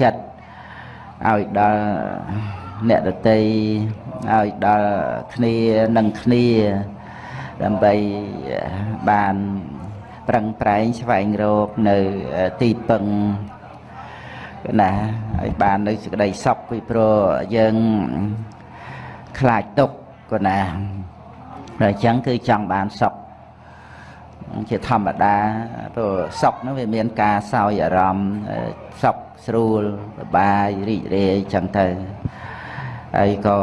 ចិត្តឲ្យដល់អ្នកដតីឲ្យដល់គ្នានឹងគ្នាដើម្បីបានប្រឹងប្រែងស្វែងរកនៅទីពឹងណាឲ្យបាននៅសេចក្តីសុខពីព្រោះយើងខ្លាចទុកក៏ណាតែអញ្ចឹងគឺចង់បានសុខជាធម្មតាព្រោះសុខហ្នឹងវាមានការសោយអារម្មណ៍សុខ ស្រួលសប្បាយរីករាយអញ្ចឹងទៅហើយក៏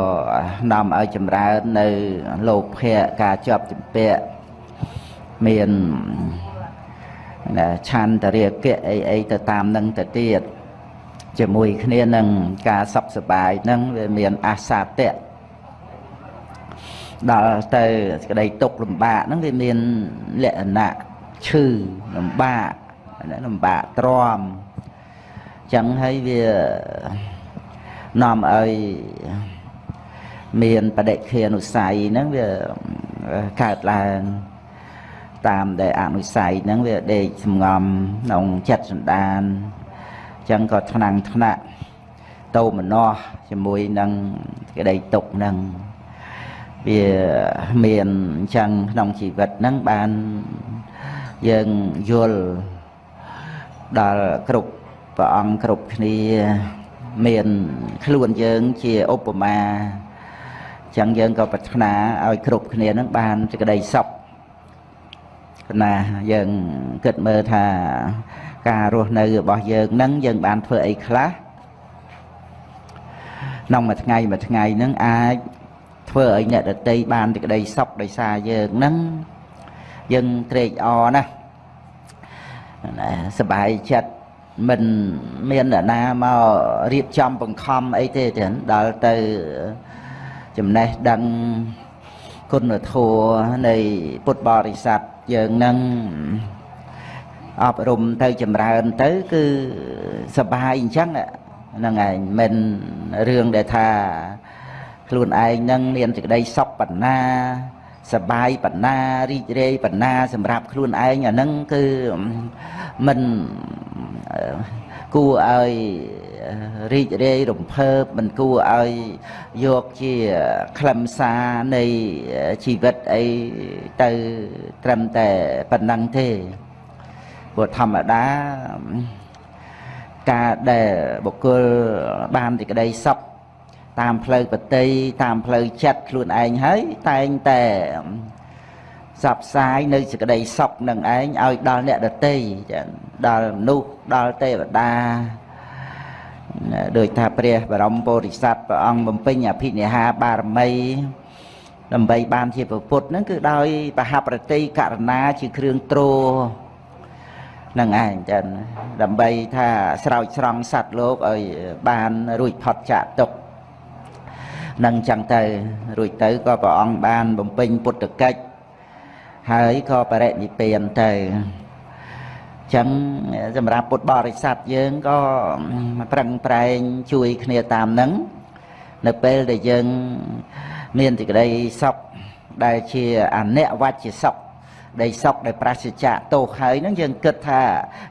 នាំឲ្យចម្រើននៅលោភៈការជាប់ជំពាក់មានឆន្ទរាគៈអីអីទៅតាមនឹងទៅទៀតជាមួយគ្នានឹងការសុខសប្បាយហ្នឹងវាមានអាសាតៈដល់ទៅសេចក្តីទុកលំបាកហ្នឹងវាមានលក្ខណៈឈឺលំបាកលំបាកទ្រាំ ចឹងហើយវានាំឲ្យមានបដិខានុស័យហ្នឹងវាកើតឡើងតាមដែលអនុស័យហ្នឹងវាដេកសំងំក្នុងចិត្តសន្តានចឹងក៏ថ្នាំងថ្នាក់តោមនោះជាមួយនឹងក្តីទុកហ្នឹងវាមានអញ្ចឹងក្នុងជីវិតហ្នឹងបានយើងយល់ដល់គ្រប់ ព្រះអង្គគ្រប់គ្នាមានខ្លួនយើងជាឧបមាចឹងយើងក៏ប្រាថ្នាឲ្យគ្រប់គ្នានឹងបានសេចក្តីសុខណាយើងគិតមើលថាការរស់នៅរបស់យើងនឹងយើងបានធ្វើអីខ្លះក្នុងមួយថ្ងៃមួយថ្ងៃនឹងអាចធ្វើឲ្យអ្នកដតីបានសេចក្តីសុខដោយសារយើងនឹងយើងត្រេកអរណាស់សบายចិត្ត មិនមានអ្នកណាមករៀបចំបង្ខំអីទេទេដល់ទៅចំណេះដឹងគុណធម៌នៃពុទ្ធបរិស័ទយើងនឹងអប់រំទៅចម្រើនទៅគឺសបាយអញ្ចឹងហ្នឹងឯងមិនរឿងដែលថាខ្លួនឯងនឹងមានសេចក្តីសុខបណ្ណា សបាយបណ្ណារីករាយបណ្ណា សម្រាប់ខ្លួនឯងអាហ្នឹងគឺមិនគួរឲ្យរីករាយរំភើបមិនគួរឲ្យយកជាខ្លឹមសារនៃជីវិតអីទៅត្រឹមតែប៉ុណ្ណឹងទេព្រោះធម្មតាការដែលបុគ្គលបានទីក្តីសុខ តាមផ្លូវបតីតាមផ្លូវចិត្តខ្លួនឯងហើយតែងតែផ្សព្វផ្សាយនៅសេចក្តីសុខនឹងឯងឲ្យដល់អ្នកដតីដល់មនុស្សដល់ទេវតាដោយថាព្រះបរមពុរិស័ទព្រះអង្គបំពេញអភិនិហាបារមីដើម្បីបានជាពុទ្ធហ្នឹងគឺដោយបហប្រតិករណាជាគ្រឿងទ្រនឹងឯងចឹងដើម្បីថាស្រោចស្រង់សត្វលោកឲ្យបានរួចផុតចាកទុក្ខ នឹងចឹងទៅ រួចទៅក៏ព្រះអង្គបានបំពេញពុទ្ធកិច្ចហើយក៏បរិនិព្វានទៅចឹងសម្រាប់ពុទ្ធបរិស័ទយើងក៏ប្រឹងប្រែងជួយគ្នាតាមនឹងនៅពេលដែលយើងមានសេចក្តីសុខដែលជាអនិវច្ចសុខដែលសុខដែលប្រសិជ្ជៈទោសហើយហ្នឹងយើងគិតថា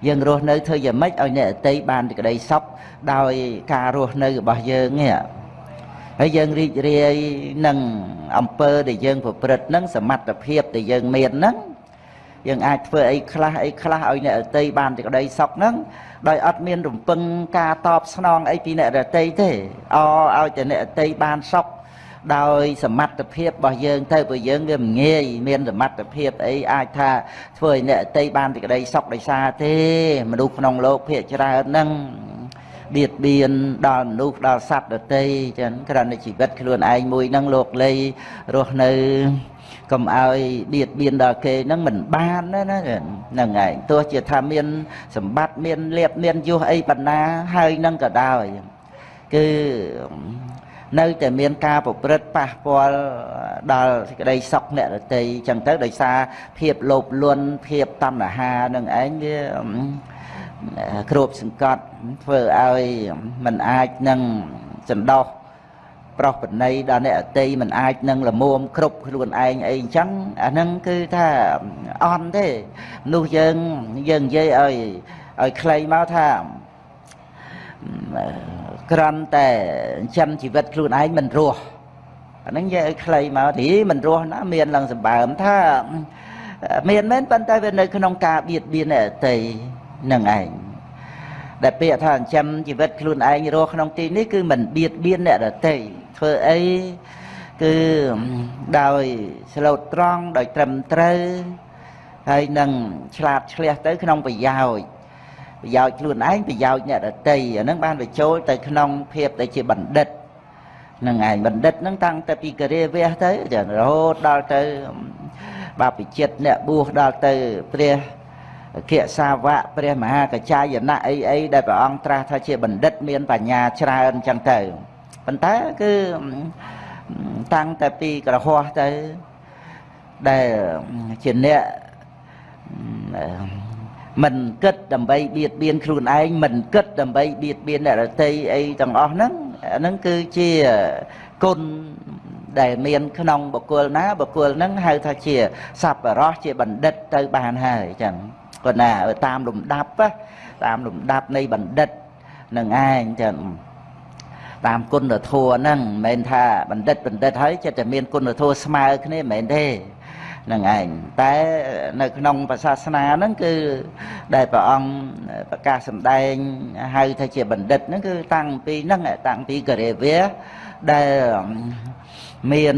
យើងរស់នៅធ្វើយ៉ាងម៉េចឲ្យអ្នកអតីបានសេចក្តីសុខដោយការរស់នៅរបស់យើងនេះ ហើយយើងរីករាយនឹងអំពើដែលយើងប្រព្រឹត្តនឹងសមត្ថភាពដែលយើងមានហ្នឹងយើងអាចធ្វើអីខ្លះអីខ្លះឲ្យអ្នករតីបានសេចក្តីសុខហ្នឹងដោយអត់មានរំពឹងការតបស្នងអីពីអ្នករតីទេអឲ្យតែអ្នករតីបានសុខដោយសមត្ថភាពរបស់យើងទៅព្រោះយើងវាមិនងាយមានសមត្ថភាពអីអាចថាធ្វើឲ្យអ្នករតីបានសេចក្តីសុខដោយសារទេមនុស្សក្នុងលោកភាគច្រើនហ្នឹង បៀតបៀនដល់មនុស្សដល់សត្វដទៃចឹងគ្រាន់តែជីវិតខ្លួនឯងមួយហ្នឹងលោកលីរស់នៅកុំឲ្យបៀតបៀនដល់គេហ្នឹងមិនបានណាណាហ្នឹងឯងទោះជាថាមានសម្បត្តិមានលៀបមានយុះអីបណ្ណាហើយនឹងក៏ដោយគឺនៅតែមានការប្រព្រឹត្តប៉ះពាល់ដល់សេចក្តីសុខអ្នករតីចឹងទៅដោយសារភាពលោភលន់ភាពតណ្ហានឹងឯងវា គ្របសង្កត់ធ្វើឲ្យมันអាចនឹងចន្ដោះប្រុសបណីដល់អ្នកអតីมันអាចនឹងលមុំគ្រប់ខ្លួនឯងអីអញ្ចឹងអាហ្នឹងគឺថាអន់ទេមនុស្សយើងយើងនិយាយឲ្យឲ្យខ្លីមកថា ក្រន់តែចិញ្ចឹមជីវិតខ្លួនឯងមិនរស់អាហ្នឹងនិយាយឲ្យខ្លីមកទីមិនរស់ណាមានឡើងសម្បើមថាមានមែនប៉ុន្តែវានៅក្នុងការបៀតបៀនអ្នកដទៃ នឹងឯងដែលពាក្យថាចិញ្ចឹមជីវិតខ្លួនឯងរស់ក្នុងទីនេះគឺមិនបៀតបៀនអ្នកដទៃធ្វើអីគឺដោយស្លូតត្រង់ដោយត្រឹមត្រូវហើយនឹងឆ្លាតឆ្លៀសទៅក្នុងប្រយោជន៍ប្រយោជន៍ខ្លួនឯងប្រយោជន៍អ្នកដតីអានឹងបានបញ្ចូលទៅក្នុងភាពដែលជាបណ្ឌិតនឹងឯងបណ្ឌិតនឹងតាំងតែពីករាវះទៅរហូតដល់ទៅបាពិចិត្តអ្នកបួសដល់ទៅព្រះ គិសាវៈព្រះមហាកចាយណៈអីអីដែលព្រះអង្គត្រាស់ថាជាបណ្ឌិតមានបញ្ញាច្រើនអញ្ចឹងទៅប៉ុន្តែគឺតាំងតែពីក្រហោះទៅដែលជាអ្នកមិនគិតដើម្បីបៀតបៀនខ្លួនឯងមិនគិតដើម្បីបៀតបៀនអ្នករតីអីទាំងអស់ហ្នឹងអាហ្នឹងគឺជាគុណដែលមានក្នុងបុគ្គលណាបុគ្គលហ្នឹងហៅថាជាសប្បុរសជាបណ្ឌិតទៅបានហើយចឹង គាត់ណាតាមលំដាប់តាមលំដាប់នៃបណ្ឌិតនឹងឯងចឹងតាមគុណធម៌ហ្នឹងមិនមែនថាបណ្ឌិតបណ្ឌិតហើយចិត្តតែមានគុណធម៌ស្មើគ្នាមិនមែនទេនឹងឯងតែនៅក្នុងសាសនាហ្នឹងគឺដែលព្រះអង្គប្រកាសសម្ដែងហៅថាជាបណ្ឌិតហ្នឹងគឺតាំងពីហ្នឹងតាំងពីករិវៈដែលមាន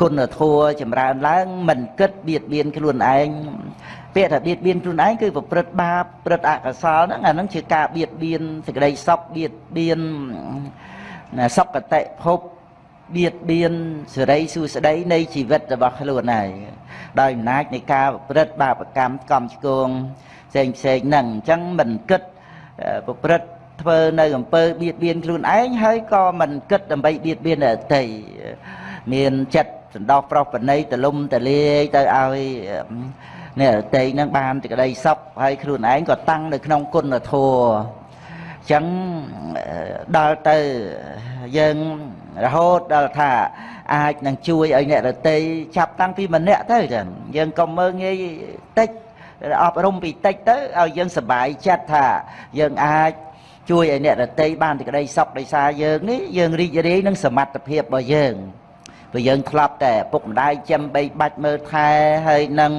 គុណធម៌ចម្រើនឡើងមិនគិតបៀតបៀនខ្លួនឯង ពាក្យថាបៀតបៀនខ្លួនឯងគឺប្រព្រឹត្តបាបប្រព្រឹត្តអកុសលហ្នឹងអាហ្នឹងជាការបៀតបៀនសេចក្តីសុខបៀតបៀនសុគតិភពបៀតបៀនសេរីសួស្តីនៃជីវិតរបស់ខ្លួនហើយដោយអំណាចនៃការប្រព្រឹត្តបាបកម្មកំឆ្គងផ្សេងផ្សេងហ្នឹងអញ្ចឹងមិនគិតប្រព្រឹត្តធ្វើនៅអំពើបៀតបៀនខ្លួនឯងហើយក៏មិនគិតដើម្បីបៀតបៀនអ្នកដទៃមានចិត្តសន្តោសប្រុសប្រណីតលំតលាយទៅឲ្យ អ្នកដទៃនឹងបានសេចក្តីសុខហើយខ្លួនឯងក៏តាំងនៅក្នុងគុណធម៌អញ្ចឹងដល់ទៅយើងរហូតដល់ថាអាចនឹងជួយឲ្យអ្នករតីចាប់តាំងពីម្នាក់ទៅចឹងយើងកុំមើងងាយតិចអប់រំពីតិចទៅឲ្យយើងសប្បាយចិត្តថាយើងអាចជួយឲ្យអ្នករតីបានទីក្តីសុខដោយសារយើងនេះយើងរីករាយនឹងសមត្ថភាពរបស់យើងព្រោះយើងធ្លាប់តែពុកម្ដាយចាំបីបាច់មើលថែហើយនឹង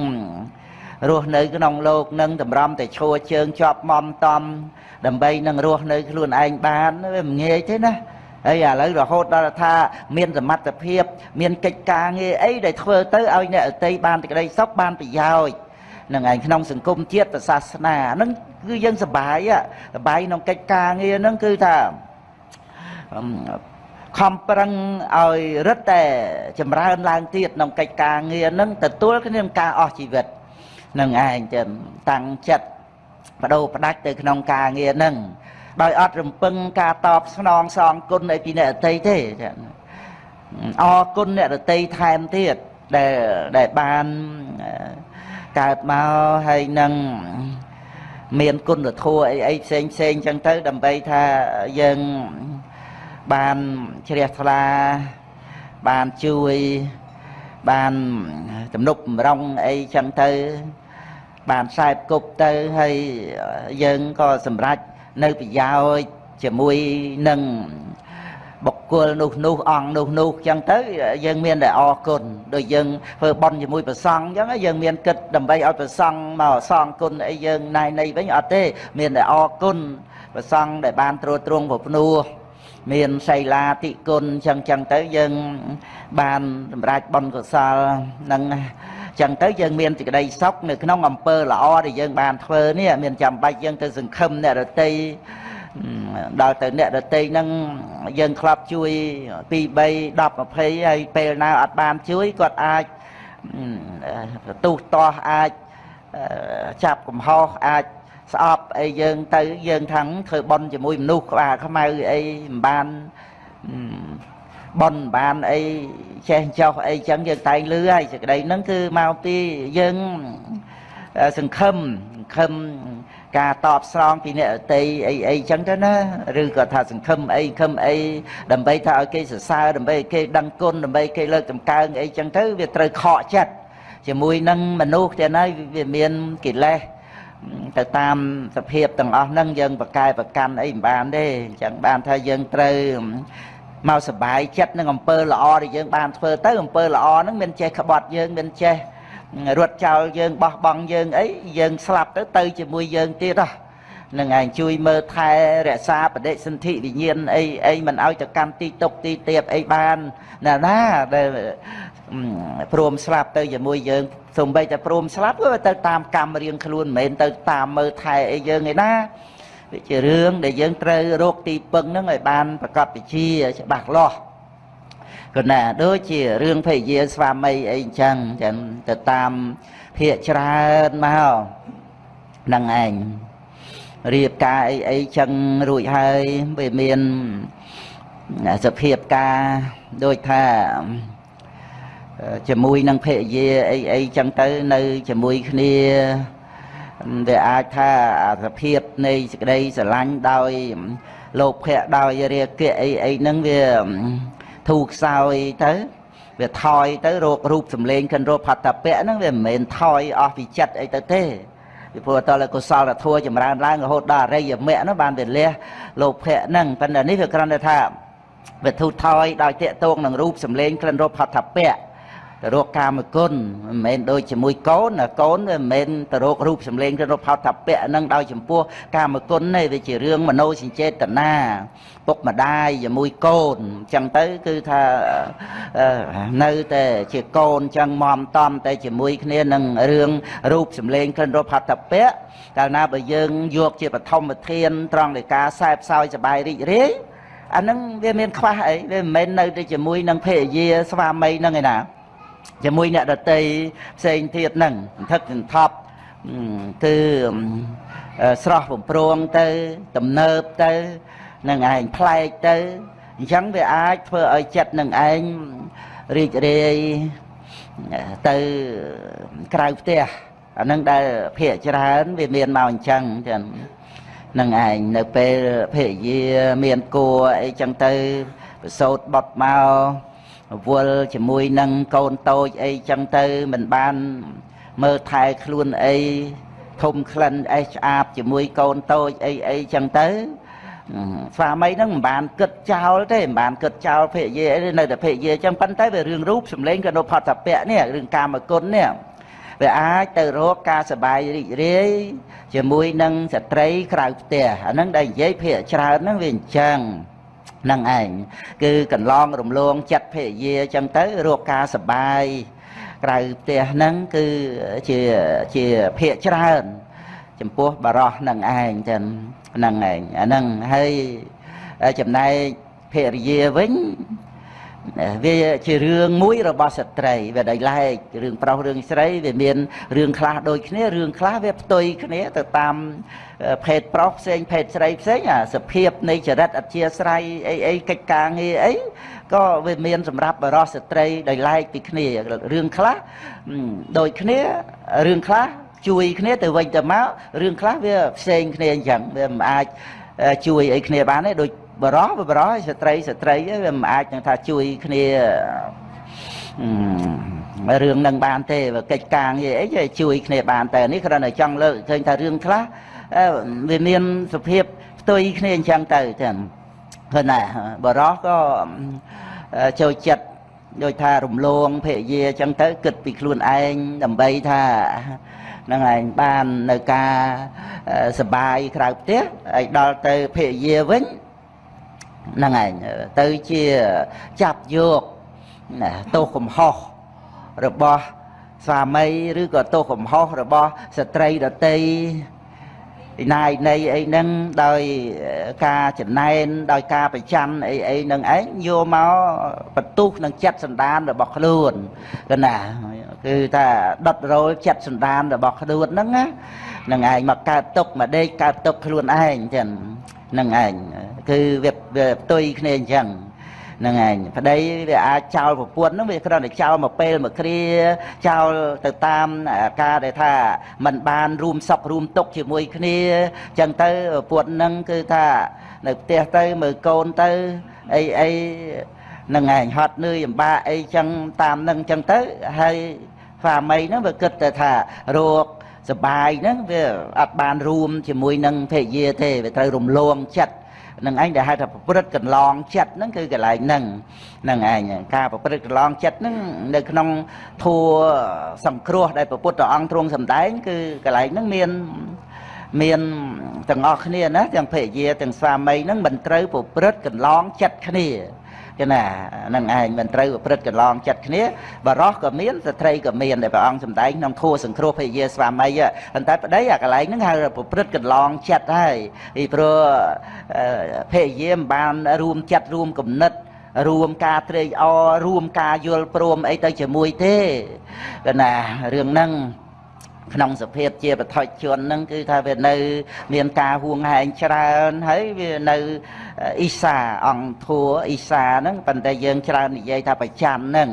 រស់នៅក្នុងលោកនឹងតម្រាំតែឈរជើងជាប់មមតំ ដើម្បីនឹងរស់នៅខ្លួនឯងបានវាមិនងាយទេណាហើយឥឡូវរហូតដល់ថាមានសមត្ថភាព មានកិច្ចការងារអីដែលធ្វើទៅឲ្យអ្នកអតីបានក្តីសុខបានប្រយោជន៍នឹងឯងក្នុងសង្គមជាតិសាសនាហ្នឹងគឺយើងសប្បាយសប្បាយក្នុងកិច្ចការងារហ្នឹងគឺថាខំប្រឹងឲ្យរឹតតែចម្រើនឡើងទៀតក្នុងកិច្ចការងារហ្នឹងទទួលគ្នានឹងការអស់ជីវិត នឹងឯងចឹងតាំងចិត្តបដូរផ្ដាច់ទៅក្នុងការងារហ្នឹងដោយអត់រំពឹងការតបស្នងសងគុណឲ្យពីអ្នករតីទេអរគុណអ្នករតីថែមទៀតដែលដែលបានកើតមកហើយនឹងមានគុណធម៌អីអីផ្សេងផ្សេងចឹងទៅ ដើម្បីថាយើងបានជ្រះថ្លាបានជួយបានទំនុកបំរុងអីចឹងទៅ បានខ្សែគប់ទៅហើយយើងក៏សម្រេចនៅប្រយោជន៍ជាមួយនឹងបុគ្គលនោះនោះអង្គនោះនោះអញ្ចឹងទៅយើងមានតែអរគុណដូចយើងធ្វើបន់ជាមួយប្រសង់អញ្ចឹងយើងមានគិតដើម្បីឲ្យប្រសង់មកសងគុណអីយើងណៃណៃវិញអត់ទេ មានតែអរគុណប្រសង់ដែលបានត្រួតត្រងប្រភ្នោះមានសីលាតិគុណអញ្ចឹងអញ្ចឹងទៅយើងបានសម្រេចបន់កុសលនឹង ចឹងទៅយើងមានសេចក្តីសុខនៅក្នុងអំពើល្អដែលយើងបានធ្វើនេះមានចាំបាច់យើងទៅសង្ឃឹមអ្នករតីដល់ទៅអ្នករតីហ្នឹងយើងធ្លាប់ជួយ2 3 10 20ហើយពេលណាអត់បានជួយគាត់អាចទូសទាស់អាចចាប់កំហុសអាចស្អប់អីយើងទៅយើងថាំងធ្វើបន់ជាមួយមនុស្សក្បាលខ្មៅអីមិនបាន បនបានអីចេះចោះអីចឹងយើងតែងលឺហើយសេចក្តីហ្នឹងគឺមកពីយើងសង្ឃឹមសង្ឃឹមការតបស្រង់ពីអ្នកអតីអីអីចឹងទៅណាឬក៏ថាសង្ឃឹមអីខឹមអីដើម្បីថាឲ្យគេសរសើរដើម្បីឲ្យគេដឹងគុណដើម្បីគេលើកតម្កើងអីចឹងទៅវាត្រូវខកចិត្តជាមួយនឹងមនុស្សទាំងហើយវាមានកិលេសទៅតាមសភាពទាំងអស់ហ្នឹងយើងប្រកែប្រកាន់អីមិនបានទេអញ្ចឹងបានថាយើងត្រូវ មកសបាយចិត្តនឹងអំពើល្អដែលយើងបានធ្វើទៅអំពើល្អហ្នឹងមានចេះក្បត់យើងមានចេះរត់ចោលយើងបោះបង់យើងអីយើងស្លាប់ទៅទៅជាមួយយើងទៀតហ៎នឹងឯងជួយមើលថែរក្សាបដិសន្ធិវិញ្ញាណអីអីមិនឲ្យទៅកម្មទីតុកទីទៀបអីបានណាណាដែលព្រមស្លាប់ទៅជាមួយយើងសំបីតែព្រមស្លាប់ក៏ទៅតាមកម្មរៀងខ្លួនមិនមែនទៅតាមមើលថែអីយើងឯណា វាជារឿងដែលយើងត្រូវរកទីពឹងហ្នឹងឲ្យបានប្រកបវិជ្ជាច្បាស់លាស់ក៏ណាដូចជារឿងភរិយាស្វាមីអីអញ្ចឹងចឹងទៅតាមភាកច្រើនមកហ្នឹងឯងរៀបការអីអីចឹងរួចហើយវាមានសភាពការដូចថាជាមួយនឹងភរិយាអីអីចឹងទៅនៅជាមួយគ្នា វាអាចថាសភាពនៃសេចក្តីស្រឡាញ់ដោយលោភៈដោយរាគៈអីអីហ្នឹងវាធូរខ្សោយទៅវាថយទៅរោគរូបសម្លេងកិនរោផតពៈហ្នឹងវាមិនមែនថយអស់ពីចិត្តអីទៅទេពីព្រោះតើកុសលធម៌ចម្រើនឡើងរហូតដល់អរិយមគ្គនោះបានវាលះលោភៈហ្នឹងប៉ុន្តែនេះវាគ្រាន់តែថាវាធូរថយដោយតេតងនឹងរូបសម្លេងក្លិនរោផតពៈ ទៅរកកាមគុណមិនមែនដូចជាមួយកូនកូនវាមិនមែនទៅរករូបសម្លេងទៅរកផោតពៈនឹងដោយចំពោះកាមគុណទេវាជារឿងមโนសញ្ចេតនាពុកម្ដាយជាមួយកូនអញ្ចឹងទៅគឺថានៅតែជាកូនអញ្ចឹងមមតំតែជាមួយគ្នានឹងរឿងរូបសម្លេងក្លិនរកផោតពៈកាលណាបើយើងយកជាបឋមធានត្រង់នៃការសែបសោយសបាយរីករាយអានឹងវាមានខ្វះអីវាមិនមែននៅតែជាមួយនឹងភរិយាស្វាមីនឹងឯណា ជាមួយអ្នកដតីផ្សេងទៀតហ្នឹងសន្ធឹកសន្ថប់គឺស្រស់បំប្រងទៅទំនើបទៅនឹងឯងប្លែកទៅអញ្ចឹងវាអាចធ្វើឲ្យចិត្តនឹងឯងរីករាយទៅក្រៅផ្ទះអានឹងដែលភាកច្រើនវាមានមកអញ្ចឹងចឹងនឹងឯងនៅពេលភរិយាមានគួរអីចឹងទៅប្រសូតបត់មក វល់ជាមួយនឹងកូនតូចអីចឹងទៅមិនបានមើលថែខ្លួនអីធំក្លិនអេះឆ្អាបជាមួយកូនតូចអីអីចឹងទៅស្វាមីហ្នឹងមិនបានគិតចោលទេមិនបានគិតចោលភរិយាអីនៅតែភរិយាចឹងប៉ុន្តែវារឿងរូបសម្លេងក៏នៅផតពៈនេះរឿងកាមគុណនេះវាអាចទៅរកការសបាយរីករាយជាមួយនឹងស្ត្រីក្រៅផ្ទះអាហ្នឹងដែលនិយាយភាកច្រើនហ្នឹងវាអញ្ចឹង នឹងឯងគឺកន្លងរំលងចិត្តភរិយាអញ្ចឹងទៅរកការសបាយក្រៅផ្ទះហ្នឹងគឺជាជាភាកច្រើន ចំពោះបរោះនឹងឯងចឹងហ្នឹងឯងអាហ្នឹងហើយចំណែកភរិយាវិញ វាជារឿងមួយរបស់ស្ត្រីវាដោយឡែករឿងប្រុសរឿងស្រីវាមានរឿងខ្លះដូចគ្នារឿងខ្លះវាផ្ទុយគ្នាទៅតាមភេទប្រុសផ្សេងភេទស្រីផ្សេងអាសភាពនៃចរិតអធិស្ស្រ័យអីអីកិច្ចការងារអីក៏វាមានសម្រាប់បរិសុស្ត្រីដោយឡែកពីគ្នារឿងខ្លះដូចគ្នារឿងខ្លះជួយគ្នាទៅវិញទៅមករឿងខ្លះវាផ្សេងគ្នាអញ្ចឹងវាមិនអាចជួយអីគ្នាបានទេដូច បរោះបរោះស្ត្រីស្ត្រីវាមិនអាចនឹងថាជួយគ្នារឿងនឹងបានទេកិច្ចការងារអីជួយគ្នាបានតែនេះគ្រាន់តែចង់លើកឃើញថារឿងខ្លះវាមានសភាពផ្ទុយគ្នាអញ្ចឹងទៅចឹងឃើញណាបរោះក៏ចូលចិត្តដូចថារំលងភរិយាអញ្ចឹងទៅគិតពីខ្លួនឯងដើម្បីថានឹងឯងបាននៅការសបាយក្រៅផ្ទះហើយដល់ទៅភរិយាវិញ ហ្នឹងឯងទៅជាចាប់យកទោសកំហុសរបស់ស្វាមីឬក៏ទោសកំហុសរបស់ស្ត្រីដតីពីណាយនៃអីហ្នឹងដោយការចំណែនដោយការប្រច័នអីអីហ្នឹងឯងយកមកបន្ទុះនឹងចិត្តសន្តានរបស់ខ្លួនគឺណាគឺថាដុតរោលចិត្តសន្តានរបស់ខ្លួនហ្នឹងណានឹងឯងមកកើតទុកមកដេកកើតទុកខ្លួនឯងចឹង នឹងឯងគឺវាវាផ្ទុយគ្នាអញ្ចឹងហ្នឹងឯងប្តីវាអាចចោលប្រពន្ធហ្នឹងវាគ្រាន់តែចោលមកពេលមកគ្រាចោលទៅតាមការដែលថាมันបានរួមសុខរួមទុកជាមួយគ្នាអញ្ចឹងទៅប្រពន្ធហ្នឹងគឺថានៅផ្ទះទៅមើលកូនទៅអីអីហ្នឹងឯងហត់នឿយអំបាអីចឹងតាមហ្នឹងចឹងទៅហើយស្វាមីហ្នឹងវាគិតតែថារោគ សបាយហ្នឹងវាអត់បានរួមជាមួយនឹងភរិយាទេវាត្រូវរំលងចិត្តនឹងឯងដែលហៅថាប្រព្រឹត្តកន្លងចិត្តហ្នឹងគឺកន្លែងហ្នឹងហ្នឹងឯងការប្រព្រឹត្តកន្លងចិត្តហ្នឹងនៅក្នុងធัวសង្គ្រោះដែលព្រះពុទ្ធអង្គទ្រង់សម្ដែង គឺកន្លែងហ្នឹងមានមានទាំងអស់គ្នាណាទាំងភរិយាទាំងស្វាមីហ្នឹងមិនត្រូវប្រព្រឹត្តកន្លងចិត្តគ្នា គេណានឹងឯងមិនត្រូវប្រព្រឹត្តកន្លងចិត្តគ្នាបរោះក៏មានស្ត្រីក៏មានដែលព្រះអង្គសម្ដែងក្នុងធัวសង្គ្រោះភរិយាស្វាមីប៉ុន្តែប្តីអាកន្លែងហ្នឹងហៅប្រព្រឹត្តកន្លងចិត្តហើយពីព្រោះភរិយាមិនបានរួមចិត្តរួមគំនិតរួមការត្រេកអររួមការយល់ព្រមអីទៅជាមួយទេកណារឿងហ្នឹង ក្នុងសភាពជាបឋិជនហ្នឹងគឺថាវានៅ មានការហួងហែងច្រើនហើយវានៅអ៊ីសាអង្គធัวអ៊ីសាហ្នឹងប៉ុន្តែយើងច្រើននិយាយថាប្រច័នហ្នឹង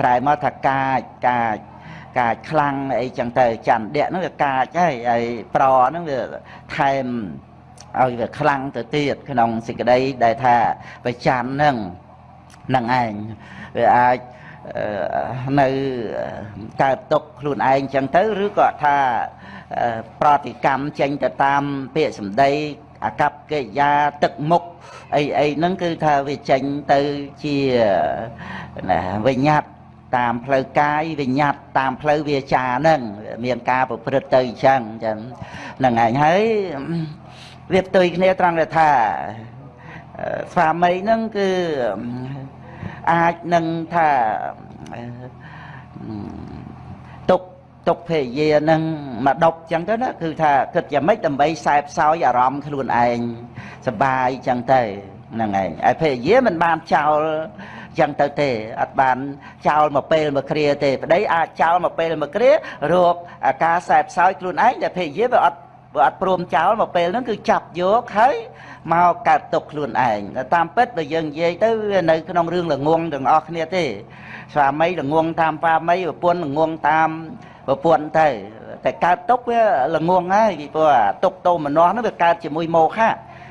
ប្រែមកថាកាចកាចកាចខ្លាំងអីចឹងទៅច័ន្ទៈហ្នឹងវាកាចហើយហើយប្រហ្នឹងវាថែមឲ្យវាខ្លាំងទៅទៀតក្នុងសេចក្តីដែលថាប្រច័នហ្នឹងនឹងឯងវាអាច នៅកើតទុកខ្លួនឯងចឹងទៅឬក៏ថាប្រតិកម្មចេញទៅតាមពាក្យសម្ដីអកប្បកិរិយាទឹកមុខអីអីហ្នឹងគឺថាវាចេញទៅជាណាវិញ្ញាតតាមផ្លូវកាយវិញ្ញាតតាមផ្លូវវាចាហ្នឹងមានការប្រព្រឹត្តទៅអញ្ចឹងចឹងហ្នឹងឯងហើយវាផ្ទុយគ្នាត្រង់ថាស្វាមីហ្នឹងគឺ អាចនឹងថាទុកទុកភេយានឹងមកដប់ចឹងទៅណាគឺថាគិតយ៉ាងម៉េចដើម្បីខ្សែផ្សោយអារម្មណ៍ខ្លួនឯងសបាយចឹងទៅហ្នឹងឯងឯភេយាមិនបានចោលចឹងទៅទេអត់បានចោលមកពេលមកគ្រាទេប្តីអាចចោលមកពេលមកគ្រារោគអាការខ្សែផ្សោយខ្លួនឯងតែភេយាវាអត់វាអត់ព្រមចោលមកពេលហ្នឹងគឺចាប់យកហើយ មកកើតទុកខ្លួនឯងតាមពិតបើយើងនិយាយទៅវានៅក្នុងរឿងល្ងងទាំងអស់គ្នាទេ ស្វាមីល្ងងតាមស្វាមីប្រពន្ធល្ងងតាមប្រពន្ធទៅតែកើតទុកវាល្ងងហើយពីព្រោះទុកតោមនោះនោះវាកើតជាមួយមោហៈ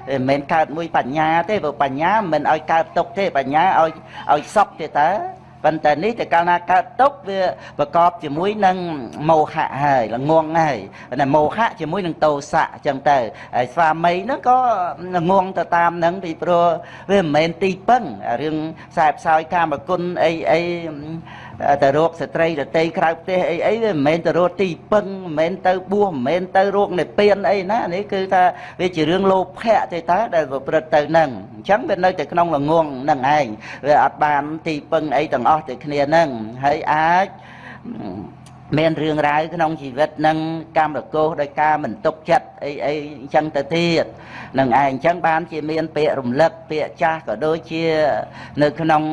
មិនមែនកើតមួយបញ្ញាទេព្រោះបញ្ញាមិនឲ្យកើតទុកទេបញ្ញាឲ្យឲ្យសក់ទេតើ ប៉ុន្តែនេះតែកាលណាកើតទុកវាប្រកបជាមួយនឹងមោហៈហើយល្ងងហើយតែមោហៈជាមួយនឹងតោសៈអញ្ចឹងទៅហើយស្វាមីហ្នឹងក៏ល្ងងទៅតាមហ្នឹងពីព្រោះវាមិនមែនទីពឹងរឿងខ្សែផ្សោយកាមគុណអីអី ទៅរកស្ត្រីដតីក្រៅផ្ទះអីអីវាមិនមែនទៅរកទីពឹងមិនមែនទៅបួសមិនមែនទៅរកនិព្វានអីណានេះគឺថាវាជារឿងលោភៈទេតាដែលប្រព្រឹត្តទៅនឹងអញ្ចឹងវានៅតែក្នុងល្ងងនឹងឯងវាអត់បានទីពឹងអីទាំងអស់ទៅគ្នានឹងហើយអាច មានរឿងរ៉ាវក្នុងជីវិតនឹងកម្មរកោសដោយការមិនទុកចិត្តអីអីអញ្ចឹងទៅទៀតនឹងឯងអញ្ចឹងបានជាមានពាក្យរំលឹកពាក្យចាស់ក៏ដូចជានៅក្នុង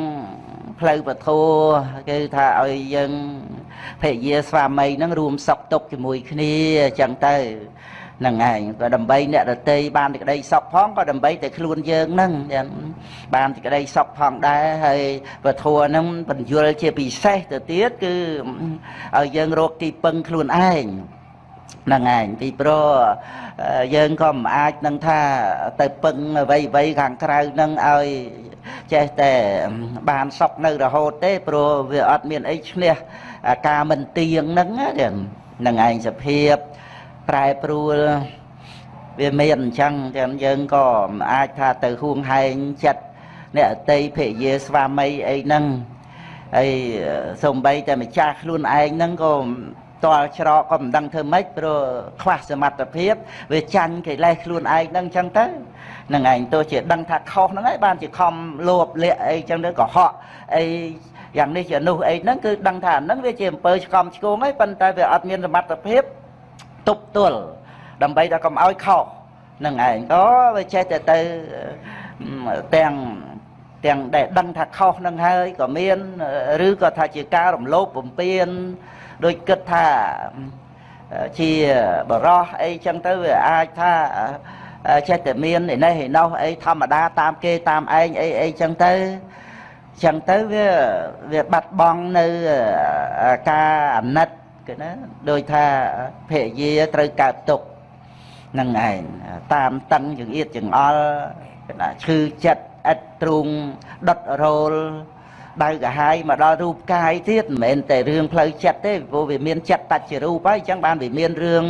ផ្លូវពធគឺថាឲ្យយើងភរិយាស្វាមីនឹងរួមសុខទុក្ខជាមួយគ្នាអញ្ចឹងទៅ នឹងឯងក៏ដើម្បីអ្នកដតីបានទីក្តីសុខផងក៏ដើម្បីតែខ្លួនយើងនឹងបានទីក្តីសុខផងដែរហើយពធនឹងបញ្យលជាពិសេសទៅទៀតគឺឲ្យយើងរកទីពឹងខ្លួនឯងហ្នឹងឯងពីព្រោះយើងក៏មិនអាចនឹងថាទៅពឹងអ្វីអ្វីខាងក្រៅនឹងឲ្យចេះតែបានសុខនៅរហូតទេព្រោះវាអត់មានអីឈ្នះការមិនទៀងហ្នឹងហ្នឹងឯងសភាព ប្រែប្រួលវាមានអញ្ចឹងចឹងយើងក៏មិនអាចថាទៅហួងហែងចិត្តអ្នកអតីភរិយាស្វាមីអីហ្នឹងហើយសំបីតែម្ចាស់ខ្លួនឯងហ្នឹងក៏តល់ច្រកក៏មិនដឹងធ្វើម៉េចព្រោះខ្វះសមត្ថភាពវាចាញ់កិលេសខ្លួនឯងហ្នឹងចឹងទៅនឹងឯងទោះជាដឹងថាខុសហ្នឹងហើយបានជាខំលោបលាក់អីចឹងទៅកុហកអីយ៉ាងនេះជានោះអីហ្នឹងគឺដឹងថាហ្នឹងវាជាអំពើឆ្កំឆ្គងហើយប៉ុន្តែវាអត់មានសមត្ថភាព ទប់ទល់ដើម្បីតែកុំឲ្យខុសនឹងឯងក៏វាចេះតែទៅទាំងទាំងដែលដឹងថាខុសនឹងហើយក៏មានឬក៏ថាជាការរំលោភបំពានដូចគិតថាជាបរោះអីចឹងទៅវាអាចថាចេះតែមានឯនេះឯនោះអីធម្មតាតាមគេតាមឯងអីអីចឹងទៅចឹងទៅវាវាបាត់បង់នៅការអាណិត គេណាដោយថាភរិយាត្រូវកើតទុកនឹងឯងតាមតឹងចង្អៀតចង្អល់គេណាឈឺចិត្តឥតទ្រូងដុតរោលដៅកាហាយមកដល់រូបកាយទៀតមិនមែនតែរឿងផ្លូវចិត្តទេព្រោះវាមានចិត្តតច្ចរូបហើយអញ្ចឹងបានវាមានរឿង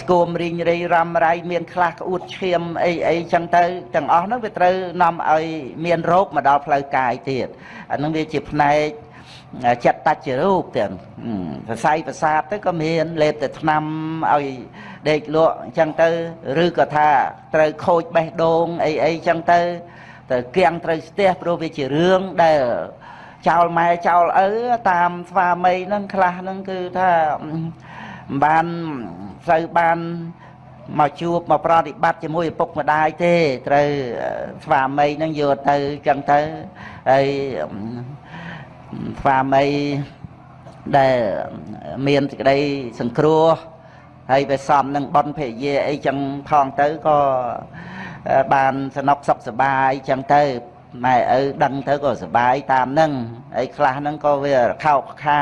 ស្គមរីងរៃរំរៃមានខ្លះក្អួតឈាមអីអីចឹងទៅទាំងអស់ហ្នឹងវាត្រូវនាំឲ្យមានរោគមកដល់ផ្លូវកាយទៀតអាហ្នឹងវាជាផ្នែក ចិត្តតច្ចរូបទាំងសរសៃប្រសាទទៅក៏មានលេបតែថ្នាំឲ្យដេកលក់អញ្ចឹងទៅឬក៏ថាត្រូវខូចបេះដូងអីអីអញ្ចឹងទៅទៅគៀងត្រូវស្ទះព្រោះវាជារឿងដែលចោលម៉ែចោលឪតាមស្វាមីហ្នឹងខ្លះហ្នឹងគឺថាបានស្រូវបានមកជួបមកប្រតិបត្តិជាមួយឪពុកម្ដាយទេត្រូវស្វាមីនឹងយកទៅចឹងទៅហើយ ស្វាមីដែលមានសេចក្តីសង្គ្រោះហើយវាសំនឹងបនភរិយាអីចឹងផងទៅក៏បានสนุกសុខសប្បាយចឹងទៅម៉ែឪដឹងទៅក៏សប្បាយតាមនឹងហើយខ្លះហ្នឹងក៏វាខោកខា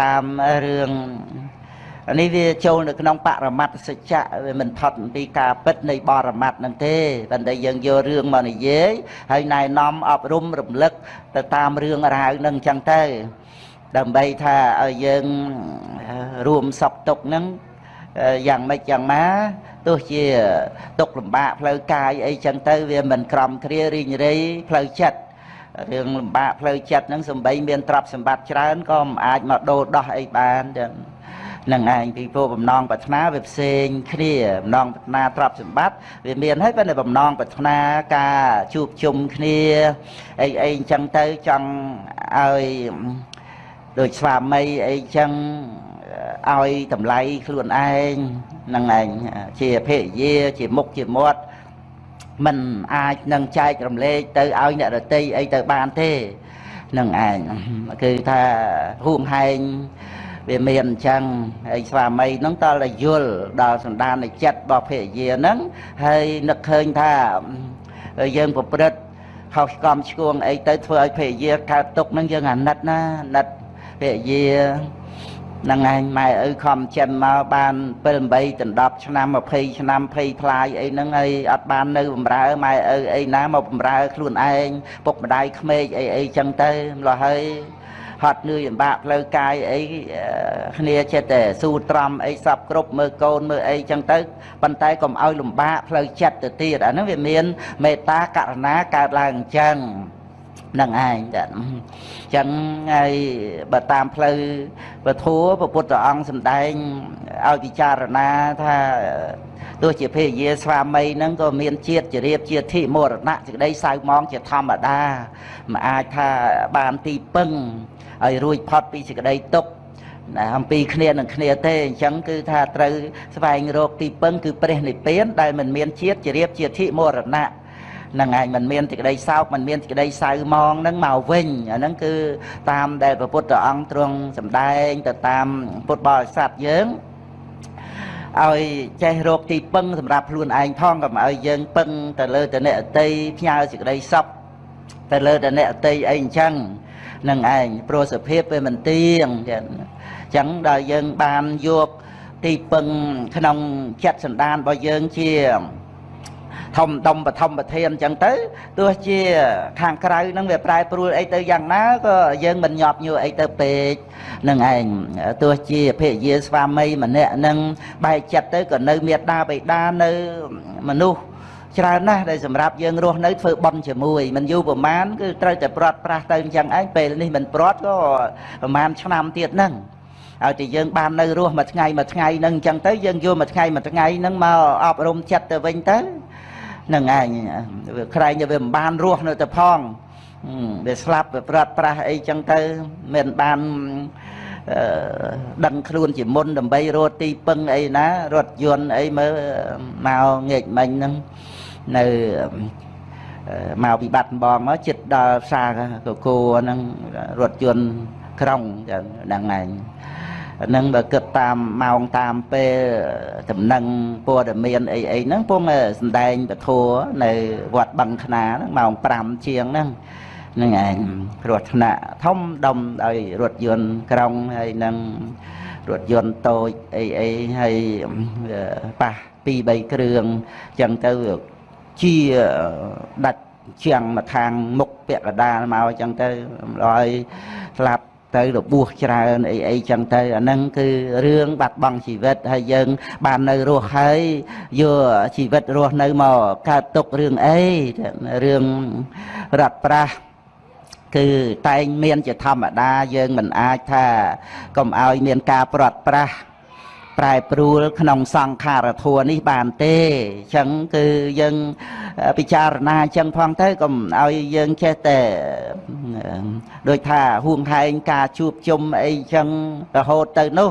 តាមរឿង នេះវាចូលនៅក្នុងបរមត្តសច្ចៈវាមិនផុតពីការពិតនៃបរមត្តនឹងទេប៉ុន្តែយើងយករឿងមកនិយាយហើយណែនាំអប់រំរំលឹកទៅតាមរឿងរ៉ាវនឹងអញ្ចឹងទៅដើម្បីថាឲ្យយើងរួមសពទុកនឹងយ៉ាងម៉េចយ៉ាងណាទោះជាទុកលំបាកផ្លូវកាយអីចឹងទៅវាមិនក្រំគ្រារីងរៃផ្លូវចិត្តរឿងលំបាកផ្លូវចិត្តហ្នឹងសំបីមានទ្រព្យសម្បត្តិច្រើនក៏មិនអាចមកដូរដោះអីបានចឹង នឹងឯងពីព្រោះបំណងប្រាថ្នាវាផ្សេងគ្នាបំណងប្រាថ្នាទ្រព្យសម្បត្តិវាមានហើយប៉ុន្តែបំណងប្រាថ្នាការជួបជុំគ្នាអីអីអញ្ចឹងទៅចង់ឲ្យដូចស្វាមីអីចឹងឲ្យតម្លៃខ្លួនឯងនឹងឯងជាភរិយាជាមុខជាមាត់มันអាចនឹងចែករំលែកទៅឲ្យអ្នករតីអីទៅបានទេនឹងឯងគឺថាហួងហែង វាមានអញ្ចឹងហើយស្វាមីហ្នឹងតតែយល់ដល់សន្តាននៃចិត្តរបស់ភរិយាហ្នឹងហើយនឹកឃើញថាយើងប្រព្រឹត្តខុសកំឆ្គងអីទៅធ្វើឲ្យភរិយាកើតទុកហ្នឹងយើងអាណិតណាអាណិតភរិយានឹងឯងម៉ែឪខំចិនមកបាន7 8ដណ្ដប់ឆ្នាំ20ឆ្នាំ20ផ្លាយអីហ្នឹងហើយអត់បាននៅបំរើម៉ែឪអីណាមកបំរើខ្លួនឯងពុកម្ដាយក្មេកអីអីចឹងទៅម្ល៉េះហើយ ហត់នឿយលំបាកផ្លូវកាយអីគ្នាចិត្តតែស៊ូត្រំអីសពគ្រប់មើលកូនមើលអីចឹងទៅប៉ុន្តែកុំឲ្យលំបាកផ្លូវចិត្តទៅទៀតអាហ្នឹងវាមានមេត្តាករុណាកើតឡើងអញ្ចឹងនឹងឯងចាអញ្ចឹងហើយបើតាមផ្លូវពធัวព្រះពុទ្ធអង្គសម្ដែងឲ្យពិចារណាថាទោះជាភរិយាស្វាមីហ្នឹងក៏មានជាតិជារៀបជាធិមរណៈសេចក្តីសៅមងជាធម្មតាមិនអាចថាបានទីពឹង ឲ្យរួចផុតពីសេចក្តីទុក្ខណាអំពីគ្នានឹងគ្នាទេអញ្ចឹងគឺថាត្រូវស្វែងរកទីពឹងគឺព្រះនិព្វានដែលមិនមានជាតិជារៀបជាធិមរណៈនឹងឯងមិនមានសេចក្តីសោកមិនមានសេចក្តីសៅមងនឹងមកវិញអាហ្នឹងគឺតាមដែលព្រះពុទ្ធអង្គទ្រង់សម្ដែងទៅតាមពុទ្ធបរិស័ទយើងឲ្យចេះរកទីពឹងសម្រាប់ខ្លួនឯងផងកុំឲ្យយើងពឹងទៅលើតអ្នកអតីផ្ញើសេចក្តីសុខ ទៅលើតអ្នកអតីអីអញ្ចឹងនឹងឯងព្រោះសភាពវាមិនទៀងចឹងអញ្ចឹងដល់យើងបានយកទីពឹងក្នុងចិត្តសន្តានរបស់យើងជាធំដុំបឋមប្រធានអញ្ចឹងទៅទោះជាខាងក្រៅហ្នឹងវាប្រែប្រួលអីទៅយ៉ាងណាក៏យើងមិនញាប់ញួរអីទៅពេកនឹងឯងទោះជាភរិយាស្វាមីម្នាក់ហ្នឹងបែកចិត្តទៅក៏នៅមេត្តាបិតានៅមនុស្ស ច្រើនណាស់ដែលសម្រាប់យើងរស់នៅធ្វើបន់ជាមួយមិនយូរប្រមាណគឺត្រូវតែព្រាត់ប្រាស់ទៅអញ្ចឹងឯងពេលនេះមិនព្រាត់ក៏ប្រមាណឆ្នាំទៀតហ្នឹងឲ្យតែយើងបាននៅរស់មួយថ្ងៃមួយថ្ងៃហ្នឹងអញ្ចឹងទៅយើងយកមួយថ្ងៃមួយថ្ងៃហ្នឹងមកអប់រំចិត្តទៅវិញទៅនឹងឯងវាក្រែងវាមិនបានរស់នៅទៅផងវាស្លាប់វាព្រាត់ប្រាស់អីចឹងទៅមិនបានដឹងខ្លួនជាមុនដើម្បីរត់ទីពឹងអីណារត់យន្តអីមើលមកងាកមិញហ្នឹង នៅមកពីបាត់បងមកចិត្តដល់ផ្សារកគោហ្នឹងរថយន្តក្រុងចឹងហ្នឹងឯងហ្នឹងបើគិតតាមម៉ោងតាមពេលតំណែងព័ត៌មានអីអីហ្នឹងពងសំដែងពធនៅវត្តបឹងខ្នាហ្នឹងម៉ោង5ជាងហ្នឹងហ្នឹងឯងគ្រោះថ្នាក់ធំដុំដោយរថយន្តក្រុងហើយនឹងរថយន្តតូចអីអីហើយប៉ះ2 3គ្រឿងចឹងទៅ ជាដាច់ជាងមកខាងមុខពាក់កដាលមកអញ្ចឹងទៅឲ្យស្លាប់ទៅរបួសច្រើនអីអីចឹងទៅអាហ្នឹងគឺរឿងបាត់បង់ជីវិតហើយយើង បាននៅរស់ហើយយកជីវិតរស់នៅមកកើតទុករឿងអីរឿងរត់ប្រាស់គឺតែងមានជាធម្មតាយើងមិនអាចថាកុំឲ្យមានការប្រត់ប្រាស់ ប្រែប្រួលក្នុងសង្ខារធัวនេះបានទេអញ្ចឹងគឺយើងពិចារណាអញ្ចឹងផងទៅកុំឲ្យយើងចេះតែដូចថាហួងហែងការជួបជុំអីអញ្ចឹងរហូតទៅនោះ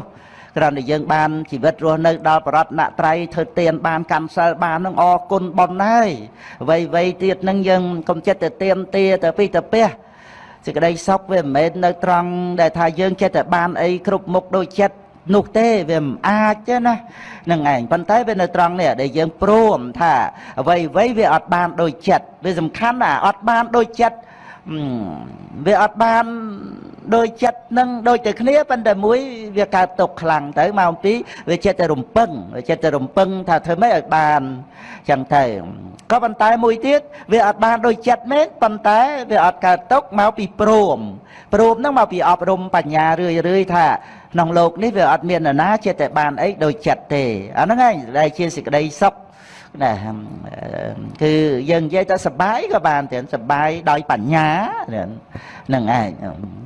គ្រាន់តែយើងបានជីវិតរស់នៅដល់បរតនត្រ័យធ្វើទានបានកម្មសិលបាននឹងអរគុណប៉ុណ្ណាហើយអ្វីអ្វីទៀតនឹងយើងកុំចិត្តទៅទៀមទាទៅពីទៅពះសេចក្តីសុខវាមិនមែននៅត្រង់ដែលថាយើងចិត្តតែបានអីគ្រប់មុខដូចចិត្ត នោះទេវាមិនអាចទេណានឹងឯងប៉ុន្តែវានៅត្រង់នេះដែលយើងព្រមថាអ្វីអ្វីវាអត់បានដូចចិត្តវាសំខាន់ណាអត់បានដូចចិត្តវាអត់បានដូចចិត្តនឹងដូចតែគ្នាប៉ុន្តែមួយវាកើតទុកខ្លាំងទៅមកអំពីវាចិត្តតែរំពឹងវាចិត្តតែរំពឹងថាធ្វើម៉េចឲ្យបានចឹងទៅក៏ប៉ុន្តែមួយទៀតវាអត់បានដូចចិត្តមែនប៉ុន្តែវាអត់កើតទុកមកពីព្រមព្រមហ្នឹងមកពីអប់រំបញ្ញារឿយរឿយថា ក្នុងโลกនេះវាអត់មាននរណាចិត្តតែបានអីដូចចិត្តទេអាហ្នឹងឯងដែលជាសេចក្តីសុខណាគឺយើងនិយាយទៅសបាយក៏បានទៀតសបាយដោយបញ្ញាហ្នឹងឯង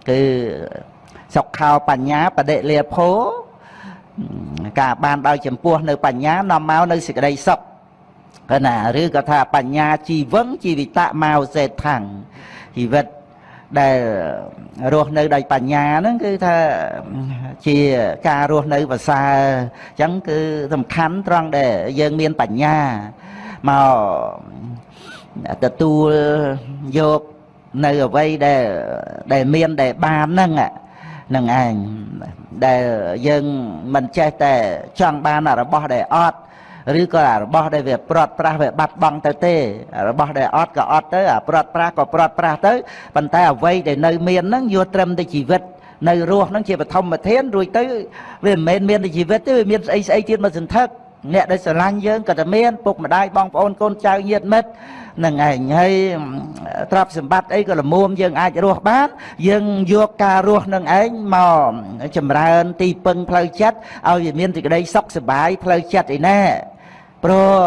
គឺសុខោបញ្ញាបដិលាភោការបានដោយចំពោះនៅបញ្ញានាំមកនៅសេចក្តីសុខណាឬក៏ថាបញ្ញាជីវឹងជីវិតមកសេដ្ឋាំងជីវិត ដែលរស់នៅដោយបញ្ញាហ្នឹងគឺថាជាការរស់នៅប្រសើរអញ្ចឹងគឺសំខាន់ត្រង់ដែលយើងមានបញ្ញាមកទទួលយកនៅអ្វីដែលដែលមានដែលបានហ្នឹងនឹងឯងដែលយើងមិនចេះតែចង់បានរបស់ដែលអត់ ឬក៏របស់ដែលវាព្រាត់ប្រាសវាបាត់បង់ទៅទេរបស់ដែលអត់ក៏អត់ទៅអាព្រាត់ប្រាសក៏ព្រាត់ប្រាសទៅប៉ុន្តែអ្វីដែលនៅមានហ្នឹងយកត្រឹមតែជីវិតនៅរស់ហ្នឹងជាបឋមធានរួចទៅវាមិនមែនមានតែជីវិតទេវាមានស្អីស្អីទៀតមកសន្ធឹកអ្នកដែលស្រឡាញ់យើងក៏តែមានពុកម្ដាយបងប្អូនកូនចៅញាតិមិត្តនឹងឯងហើយទ្រព្យសម្បត្តិអីក៏លមុំយើងអាចរស់បានយើងយកការរស់នឹងឯងមកចម្រើនទីពឹងផ្លូវចិត្តឲ្យវាមានសេចក្តីសុខសប្បាយផ្លូវចិត្តឯណា ព្រោះ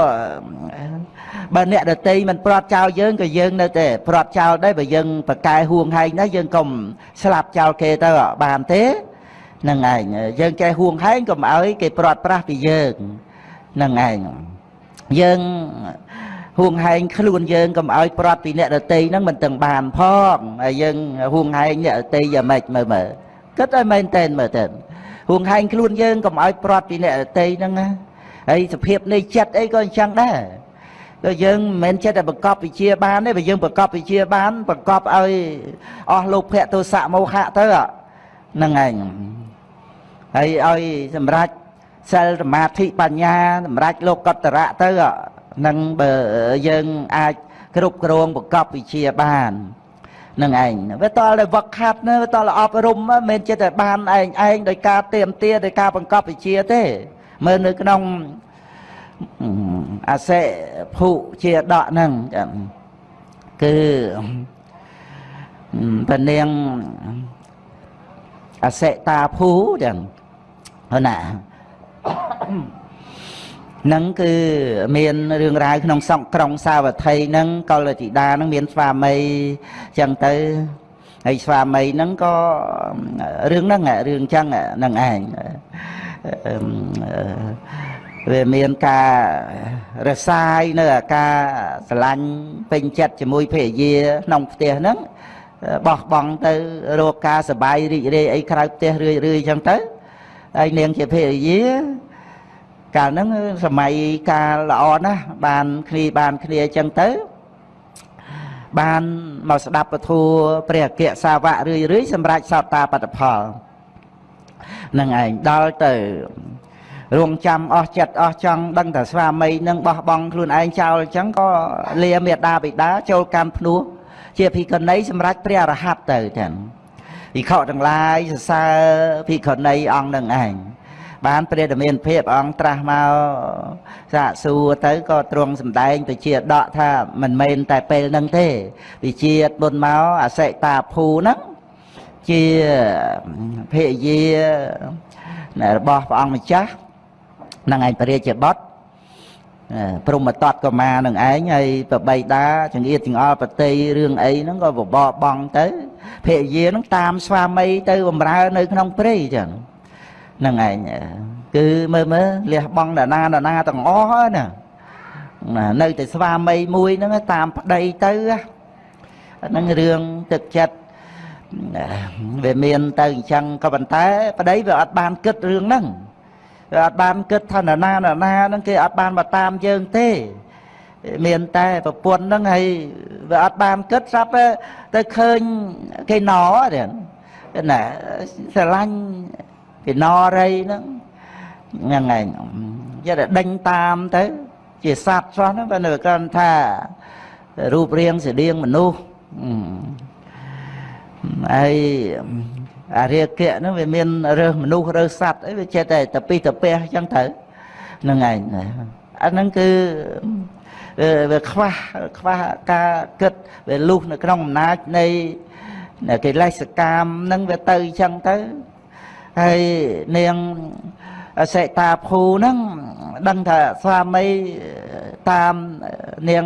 បើអ្នកដតីមិនព្រាត់ចោលយើងក៏យើងនៅតែព្រាត់ចោលដែរបើយើងប្រកែហួងហែងដែរយើងកុំស្លាប់ចោលគេទៅបានទេនឹងឯងយើងចេះហួងហែងកុំឲ្យគេព្រាត់ប្រាស់ពីយើងនឹងឯងយើងហួងហែងខ្លួនយើងកុំឲ្យព្រាត់ពីអ្នកដតីហ្នឹងមិនទាំងបានផងហើយយើងហួងហែងអ្នកដតីយ៉ាងម៉េចមើលមើលគិតឲ្យមែនតែនមើលទៅហួងហែងខ្លួនយើងកុំឲ្យព្រាត់ពីអ្នកដតីហ្នឹងណា ហើយសភាពនៃចិត្តអីក៏អញ្ចឹងដែរដូចយើងមិនមែនចិត្តតែបង្កប់វិជាបានទេបើយើងបង្កប់វិជាបានបង្កប់ឲ្យអស់លោភៈទោសៈមោហៈទៅហ្នឹងឯងហើយឲ្យសម្រាប់សិលសមាធិបញ្ញាសម្រាប់លោកកតរៈទៅនឹងបើយើងអាចគ្រប់គ្រងបង្កប់វិជាបាននឹងឯងវាតលតែវឹកខាត់ណាវាតលអប់រំមិនមែនចិត្តតែបានឯងឯងដោយការទៀមទាដោយការបង្កប់វិជាទេ មើលនៅក្នុងអសិភុជាដកហ្នឹងគឺពនាងអសិតាភូចឹងហ្នឹងណានឹងគឺមានរឿងរ៉ាវក្នុងសង្ក្រុងសាវត្ថីហ្នឹងកលតិតាហ្នឹងមានស្វាមីចឹងទៅហើយស្វាមីហ្នឹងក៏រឿងហ្នឹងរឿងចឹងហ្នឹងឯង វាមានការរសាយនៅអាការស្រឡាញ់ពេញចិត្តជាមួយភរិយាក្នុងផ្ទះហ្នឹងបោះបង់ទៅរកការសបាយរីករាយអីក្រៅផ្ទះរឿយរឿយចឹងទៅហើយនាងជាភរិយាកាលហ្នឹងសម័យកាលល្អណាស់បានគ្នាបានគ្នាចឹងទៅបានមកស្ដាប់ពធព្រះអគ្គសាវករឿយរឿយសម្រាប់សោតាបត្តផល នឹងឯងដល់ទៅរងចាំអស់ចិត្តអស់ចង់ដឹងតែស្វាមីនឹងបោះបង់ខ្លួនឯងចោលអញ្ចឹងក៏លាមេដាបិតាចូលកម្មភ្នោះជាភិក្ខុនីសម្រាប់ព្រះអរហន្តទៅទាំងភិក្ខុទាំងឡាយសរសើរភិក្ខុនីអង្គនឹងឯងបានព្រះតមានភាពអង្គត្រាស់មកសាកសួរទៅក៏ទ្រង់សម្ដែងទៅជាដកថាមិនមែនតែពេលហ្នឹងទេវិជាបុណ្យមកអសិតាភូហ្នឹង ជាភរិយារបស់ព្រះអង្គម្ចាស់នឹងឯងព្រះរាជបុត្រព្រមតតកមានឹងឯងហើយប្របីតាចង្អៀតចង្អល់ប្រតិរឿងអីហ្នឹងក៏បបបងទៅភរិយាហ្នឹងតាមស្វាមីទៅបម្រើនៅក្នុងព្រៃចឹងហ្នឹងឯងគឺមើលមើលលះបងដាណាដាណាទាំងអស់ណាណានៅតែស្វាមីមួយហ្នឹងតាមប្តីទៅហ្នឹងរឿងទឹកចិត្ត វាមានទៅអញ្ចឹងក៏ប៉ុន្តែប្តីវាអត់បានគិតរឿងហ្នឹងវាអត់បានគិតថាណាណាណាហ្នឹងគេអត់បានមកតាមយើងទេមានតែប្រពន្ធហ្នឹងហើយវាអត់បានគិតស្រាប់ទៅឃើញគេណទេណាស្រឡាញ់គេណរីហ្នឹងហ្នឹងឯងយកតែដេញតាមទៅជាសត្វសោះហ្នឹងបើនៅគាត់ថារូបរាងស្តៀងមនុស្ស ហើយអារាគៈហ្នឹងវាមានរើសមនុស្សរើសសត្វអីវាចេះតែតពីតពះអញ្ចឹងទៅហ្នឹងឯងអាហ្នឹងគឺវាខ្វះខ្វះការគិតវាលុះនៅក្នុងអំណាចនៃកិលេសកម្មហ្នឹងវាទៅអញ្ចឹងទៅហើយនាងសេតាភូហ្នឹងដឹងថាស្វាមីតាមនាង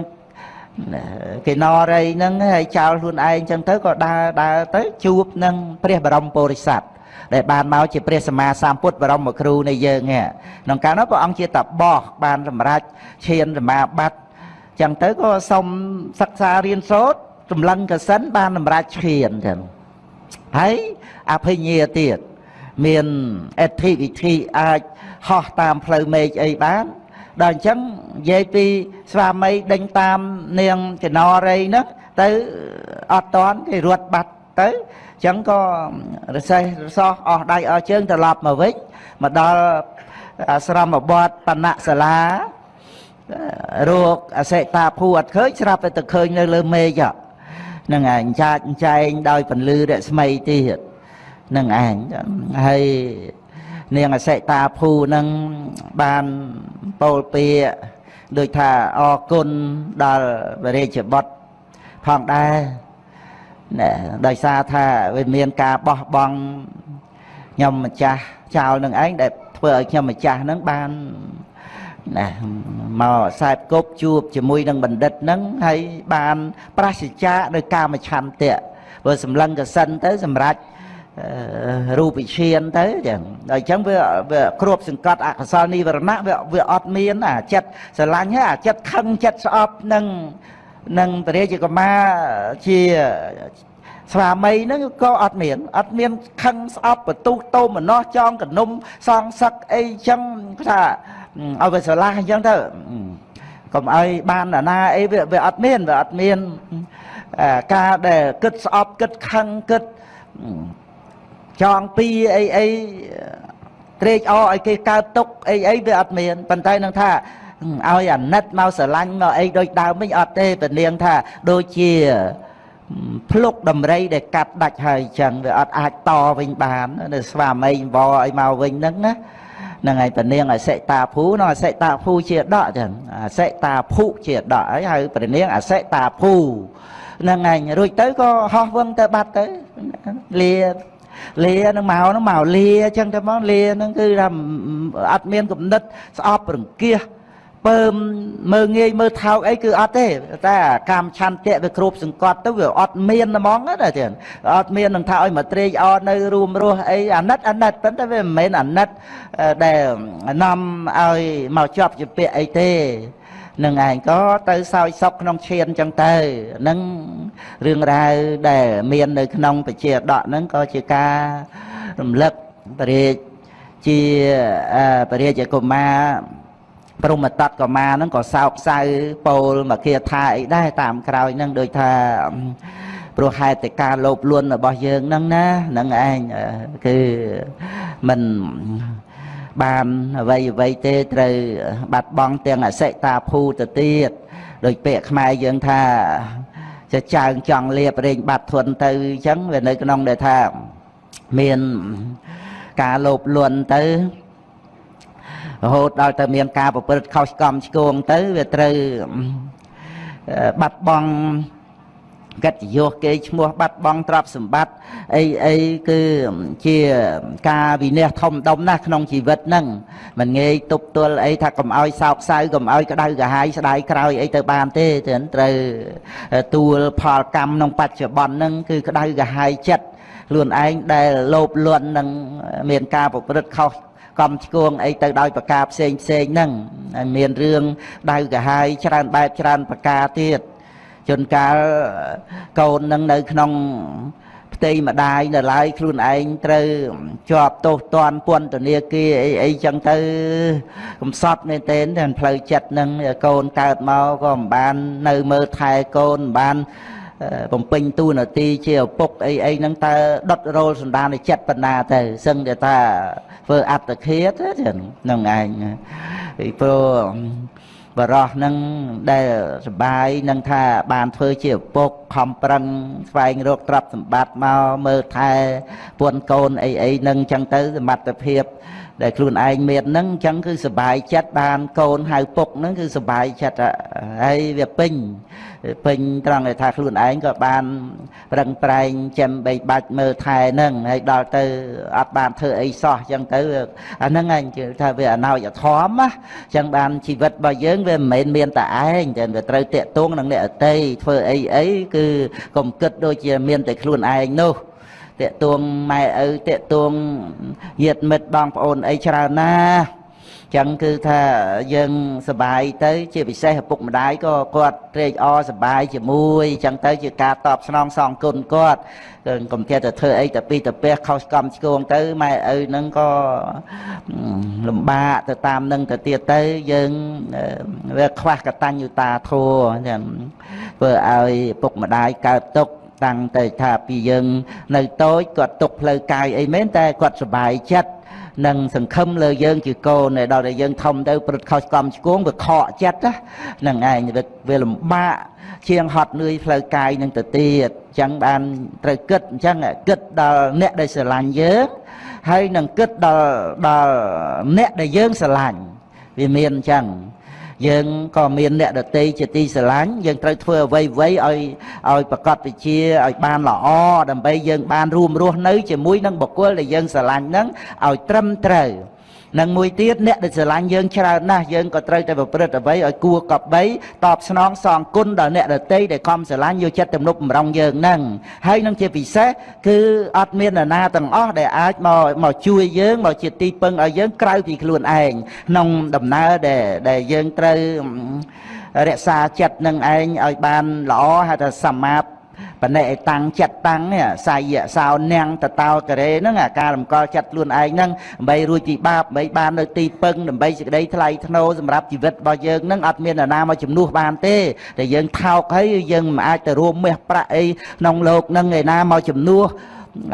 គេណរីហ្នឹងហើយចោលខ្លួនឯងចឹងទៅក៏ដើរដើរទៅជួបនឹងព្រះបរមពុរិស័ទដែលបានមកជាព្រះសម្មាសម្ពុទ្ធបរមគ្រូនៃយើងក្នុងកាលនោះព្រះអង្គជាតបោះបានសម្រេចឈានសមាបត្តិចឹងទៅក៏សុំសិក្សារៀនសូត្រចម្លឹងកសិនបានសម្រេចឈានចឹងហើយអភិញ្ញាទៀតមានអធិវិធីអាចហោះតាមផ្លូវមេឃអីបាន ដល់អញ្ចឹងនិយាយពីស្វាមីដេញតាមនាងកណរីហ្នឹងទៅអត់តន់គេរត់បាត់ទៅអញ្ចឹងក៏រសេះរសោះអស់ដៃអស់ជើងត្រឡប់មកវិញមកដល់អាស្រមបតបណៈសាលារោគអសិតាភូអត់ឃើញស្រាប់តែទៅឃើញនៅលើមេឃហ្នឹងឯងចាចចែងដោយពន្លឺរស្មីទៀតហ្នឹងឯងហើយ នាងអសិតាភូនឹងបានពោលពាក្យដូចថាអរគុណដល់វរាជបុត្រផងដែរណែដោយសារថាវាមានការបោះបង់ខ្ញុំម្ចាស់ចោលនឹងឯងដែលធ្វើឲ្យខ្ញុំម្ចាស់នឹងបានណាមកខ្សែគប់ជួបជាមួយនឹងបណ្ឌិតនឹងហើយបាន ប្រសិជ្ជាដោយកាមឆន្ទៈបើសម្លឹងកសិនទៅសម្រាប់ រូបវិឈានទៅចឹងដល់អញ្ចឹងវាវាគ្របសង្កត់អកុសលនិវរណៈវាវាអត់មានអាចិត្តស្រឡាញ់ហើយអាចិត្តខឹងចិត្តស្អប់នឹងនឹងពរាជកមាជាស្វាមីហ្នឹងក៏អត់មានអត់មានខឹងស្អប់បន្ទុះតោមនោះចងកនុំសងសឹកអីចឹងថាឲ្យវាស្រឡះអញ្ចឹងទៅកុំឲ្យបានណានាអីវាវាអត់មានវាអត់មានការដែលគិតស្អប់គិតខឹងគិត ចងពីអីអីត្រេកអរឲ្យគេកើតទុកអីអីវាអត់មានប៉ុន្តែនឹងថាឲ្យអាណិតមកស្រឡាញ់មកអីដូចដើមវិញអត់ទេពនាងថាដូចជាភ្លុកដំរីដែលកាត់ដាច់ហើយចឹងវាអត់អាចតវិញបាននៅស្វាមីវល់ឲ្យមកវិញហ្នឹងណាហ្នឹងហើយពនាងអសិតាភូនោះអសិតាភូជាដកចឹងអសិតាភុជាដកហើយហៅពនាងអសិតាភូហ្នឹងឯងរួចទៅក៏ហោះវឹងទៅបាត់ទៅលា លានឹងមកនឹងមកលាអញ្ចឹងទៅមកលានឹងគឺថាអត់មានគំនិតស្អប់រង្គៀសពើមមើងងាយមើលថោកអីគឺអត់ទេតែកម្មឆន្ទៈវាគ្រប់សង្កត់ទៅវាអត់មានហ្មងណាទៀតអត់មាននឹងថាឲ្យមកត្រេកអរនៅរួមរស់អីអាណិតអាណិតប៉ុន្តែវាមិនមែនអាណិតដែលនាំឲ្យមកជាប់ជាពាក្យអីទេ នឹងឯងក៏ទៅសោយសុខក្នុងឈានចឹងទៅនឹងរឿងរ៉ាវដែលមាននៅក្នុងបជាដកហ្នឹងក៏ជាការរំលឹកបរិយាជាបរិយាកុមារព្រមតតកុមារហ្នឹងក៏សោកសៅពោលមកគាថាអីដែរតាមក្រោយហ្នឹងដូចថាព្រោះហេតុតែការលោភលន់របស់យើងហ្នឹងណាហ្នឹងឯងគឺមិន បានអ្វីអ្វីទេត្រូវបាត់បង់ទាំងអសិតាភូទៅទៀតដោយពាក្យខ្មែរយើងថាចចើងចង់លៀបរែងបាត់ធន់ទៅអញ្ចឹងវានៅក្នុងដែលថាមានការលោភលន់ទៅរហូតដល់ទៅមានការប្រព្រឹត្តខុសកំឆ្គងទៅវាត្រូវបាត់បង់ កិត្តិយសគេឈ្មោះបាត់បង់ទ្រព្យសម្បត្តិអីអីគឺជាការវិនិច្ឆ័យធំដុំណាស់ក្នុងជីវិតហ្នឹងមិនងាយទប់ទល់អីថាកុំឲ្យសោកសៅកុំឲ្យក្តៅក្រហាយស្ដាយក្រោយអីទៅបានទេត្រូវទួលផលកម្មក្នុងបច្ចុប្បន្នហ្នឹងគឺក្តៅក្រហាយចិត្តខ្លួនឯងដែលលោភលន់នឹងមានការប្រព្រឹត្តខុសកំឆ្គងអីទៅដោយប្រការផ្សេងផ្សេងហ្នឹងមានរឿងដៅកាហាយច្រើនបែបច្រើនប្រការទៀត ជួនកាលកូននឹងនៅក្នុងផ្ទៃម្ដាយនៅឡើយខ្លួនឯងត្រូវជាប់ទោសទណ្ឌពន្ធនាគារអីអីចឹងទៅកំសត់មែនទែនតែផ្លូវចិត្តនឹងកូនកើតមកក៏មិនបាននៅមើលថែកូនមិនបានបំពេញតួនាទីជាឪពុកអីអីហ្នឹងតើដុតរោលសន្តានចិត្តបណ្ណាទៅសឹងតែថាធ្វើអត្តឃាតហ្នឹងឯងពីព្រោះ បរោះនឹងដែលសបាយនឹងថាបានធ្វើជាឪពុកខំប្រឹងស្វែងរកទ្រព្យសម្បត្តិមកមើលថែពួនកូនអីអីនឹងចឹងទៅសមត្ថភាព ដែលខ្លួនឯងមានហ្នឹងអញ្ចឹងគឺសបាយចិត្តបានកូនហៅពុកហ្នឹងគឺសបាយចិត្តហើយវាពេញ ពេញត្រង់ថាខ្លួនឯងក៏បានប្រឹងប្រែងចាំបីបាច់មើលថែហ្នឹងហើយដល់ទៅអត់បានធ្វើអីសោះអញ្ចឹងទៅអាហ្នឹងឯងជឿថាវាអណោចធមណាអញ្ចឹងបានជីវិតរបស់យើងវាមិនមែនមានតែឯងតែវាត្រូវតាក់ទងនឹងអ្នកអតីធ្វើអីអីគឺកុំគិតដូចជាមានតែខ្លួនឯងនោះតេតួងម៉ែឪតេតួងញាតិមិត្តបងប្អូនអីច្រើនណាស់ ចឹងគឺថាយើងសបាយទៅ ជាពិសេសឪពុកម្ដាយក៏គាត់ត្រេកអរសបាយជាមួយចឹងទៅជាការតបស្នងសងគុណគាត់កុំចេះតែធ្វើអីតែពីតែពះខុសកំឆ្គងទៅម៉ែឪនឹងក៏លំបាកទៅតាមនឹងទៅទៀតទៅយើងវាខ្វះកតញ្ញុតាធម៌ចឹងធ្វើឲ្យឪពុកម្ដាយកើតទុក្ខតាំងតែថាពីយើងនៅតូចគាត់ទុកផ្លូវកាយអីមែនតែគាត់សុបាយចិត្ត នឹងសង្ឃឹមលើយើងជាកូនដល់តែយើងធំទៅព្រឹត្តខុសកំឆ្គងវាខកចិត្តហ្នឹងឯងវាលំបាកជាងហត់នឿយផ្លូវកាយនឹងទៅទៀតអញ្ចឹងបានត្រូវគិតអញ្ចឹងគិតដល់អ្នកដែលស្រឡាញ់យើងហើយនឹងគិតដល់ដល់អ្នកដែលយើងស្រឡាញ់វាមានអញ្ចឹង យើងក៏មានអ្នកដតីជាទីស្រឡាញ់យើងត្រូវធ្វើអ្វីអ្វីឲ្យឲ្យប្រកបវិជាឲ្យបានល្អដើម្បីយើងបានរួមរស់នៅជាមួយនឹងបុគ្គលដែលយើងស្រឡាញ់នឹងឲ្យត្រឹមត្រូវ និងមួយទៀតអ្នកដែលស្រឡាញ់យើងច្រើនណាស់យើងក៏ត្រូវតែប្រព្រឹត្តអ្វីឲ្យគួរកប់បីតបស្នងសងគុណដល់អ្នកដតីដែលខំស្រឡាញ់យកចិត្តទំនុកបំរុងយើងហ្នឹងហើយនឹងជាពិសេសគឺអត់មាននរណាទាំងអស់ដែលអាចមកមកជួយយើងមកជាទីពឹងឲ្យយើងក្រៅពីខ្លួនឯងក្នុងដំណើរដែលដែលយើងត្រូវរក្សាចិត្តនឹងឯងឲ្យបានល្អហៅថាសមាប បណិតាំងចិត្តតាំងសាយៈសោនាំងតតោកេរហ្នឹងអាការរំកល់ចិត្តខ្លួនឯងហ្នឹងដើម្បីរួចពីបាបដើម្បីបាននៅទីពឹងដើម្បីសេចក្តីថ្លៃថ្នូរសម្រាប់ជីវិតរបស់យើងហ្នឹងអត់មាននរណាមកជំនួសបានទេតែយើងថោកហើយយើងមិនអាចទៅរួមមាសប្រាក់អីក្នុងលោកហ្នឹងឯណាមកជំនួស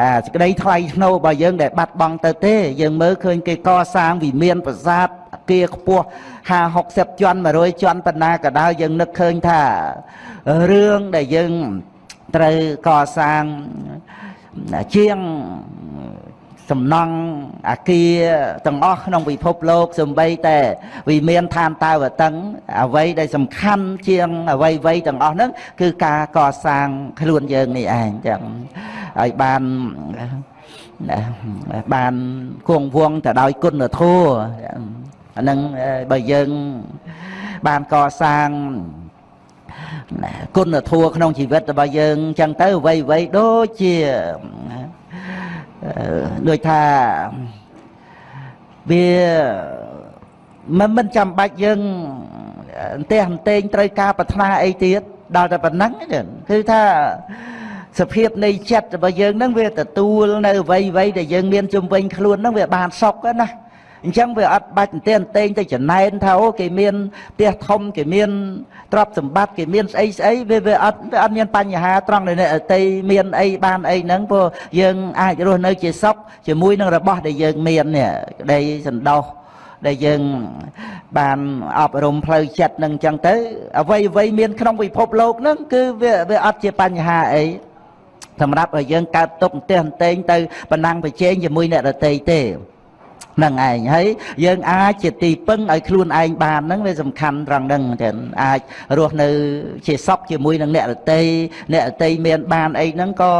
អាសេចក្តីថ្លៃថ្នូររបស់យើងដែលបាត់បង់ទៅទេយើងមើលឃើញគេកសាងវិមានប្រាសាទអគារខ្ពស់50 60ជាន់100ជាន់បណ្ណាក៏ដោយយើងនឹកឃើញថារឿងដែលយើង ត្រូវកសាងជាងសំណង់អាគារទាំងអស់ក្នុងពិភពលោកសំបីតែវិមានឋានតាវតឹងអ្វីដែលសំខាន់ជាងអ្វីអ្វីទាំងអស់ហ្នឹងគឺការកសាងខ្លួនយើងនេះឯងចឹងឲ្យបានបានគង់វងទៅដោយគុណធម៌អាហ្នឹងបើយើងបានកសាង គុណធម៌ក្នុងជីវិតរបស់យើងអញ្ចឹងទៅអ្វីអ្វីដូចជាដូចថាវាមិនមិនចាំបាច់យើងអន្ទះអន្ទែងត្រូវការប្រាថ្នាអីទៀតដល់តែប៉ុណ្ណឹងគឺថាសភាពនៃចិត្តរបស់យើងហ្នឹងវាទទួលនៅអ្វីអ្វីដែលយើងមានជំវិញខ្លួនហ្នឹងវាបានសុខណា អញ្ចឹងវាអត់បាច់តែតែងទៅចំណែនថាអូគេមានផ្ទះធំគេមានទ្រព្យសម្បត្តិគេមានស្អីស្អីវាវាអត់វាអត់មានបញ្ហាត្រង់នៅអ្នកតីមានអីបានអីហ្នឹងព្រោះយើងអាចរស់នៅជាសុខជាមួយនឹងរបស់ដែលយើងមាននេះក្តីសន្តោសដែលយើងបានអប់រំផ្លូវចិត្តនឹងអញ្ចឹងទៅអ្វីអ្វីមានក្នុងពិភពលោកហ្នឹងគឺវាវាអត់ជាបញ្ហាអីសម្រាប់ឲ្យយើងកើតទុកផ្ទះអន្តែងទៅបណ្ណាំងប្រជែងជាមួយអ្នកដតីទេហ្នឹងឯងហើយយើងអាចជាទីពឹងឲ្យខ្លួនឯងបានហ្នឹងវាសំខាន់ត្រង់ហ្នឹងទាំងអាចរស់នៅជាសុខជាមួយនឹងអ្នករតីអ្នករតីមានបានអីហ្នឹងក៏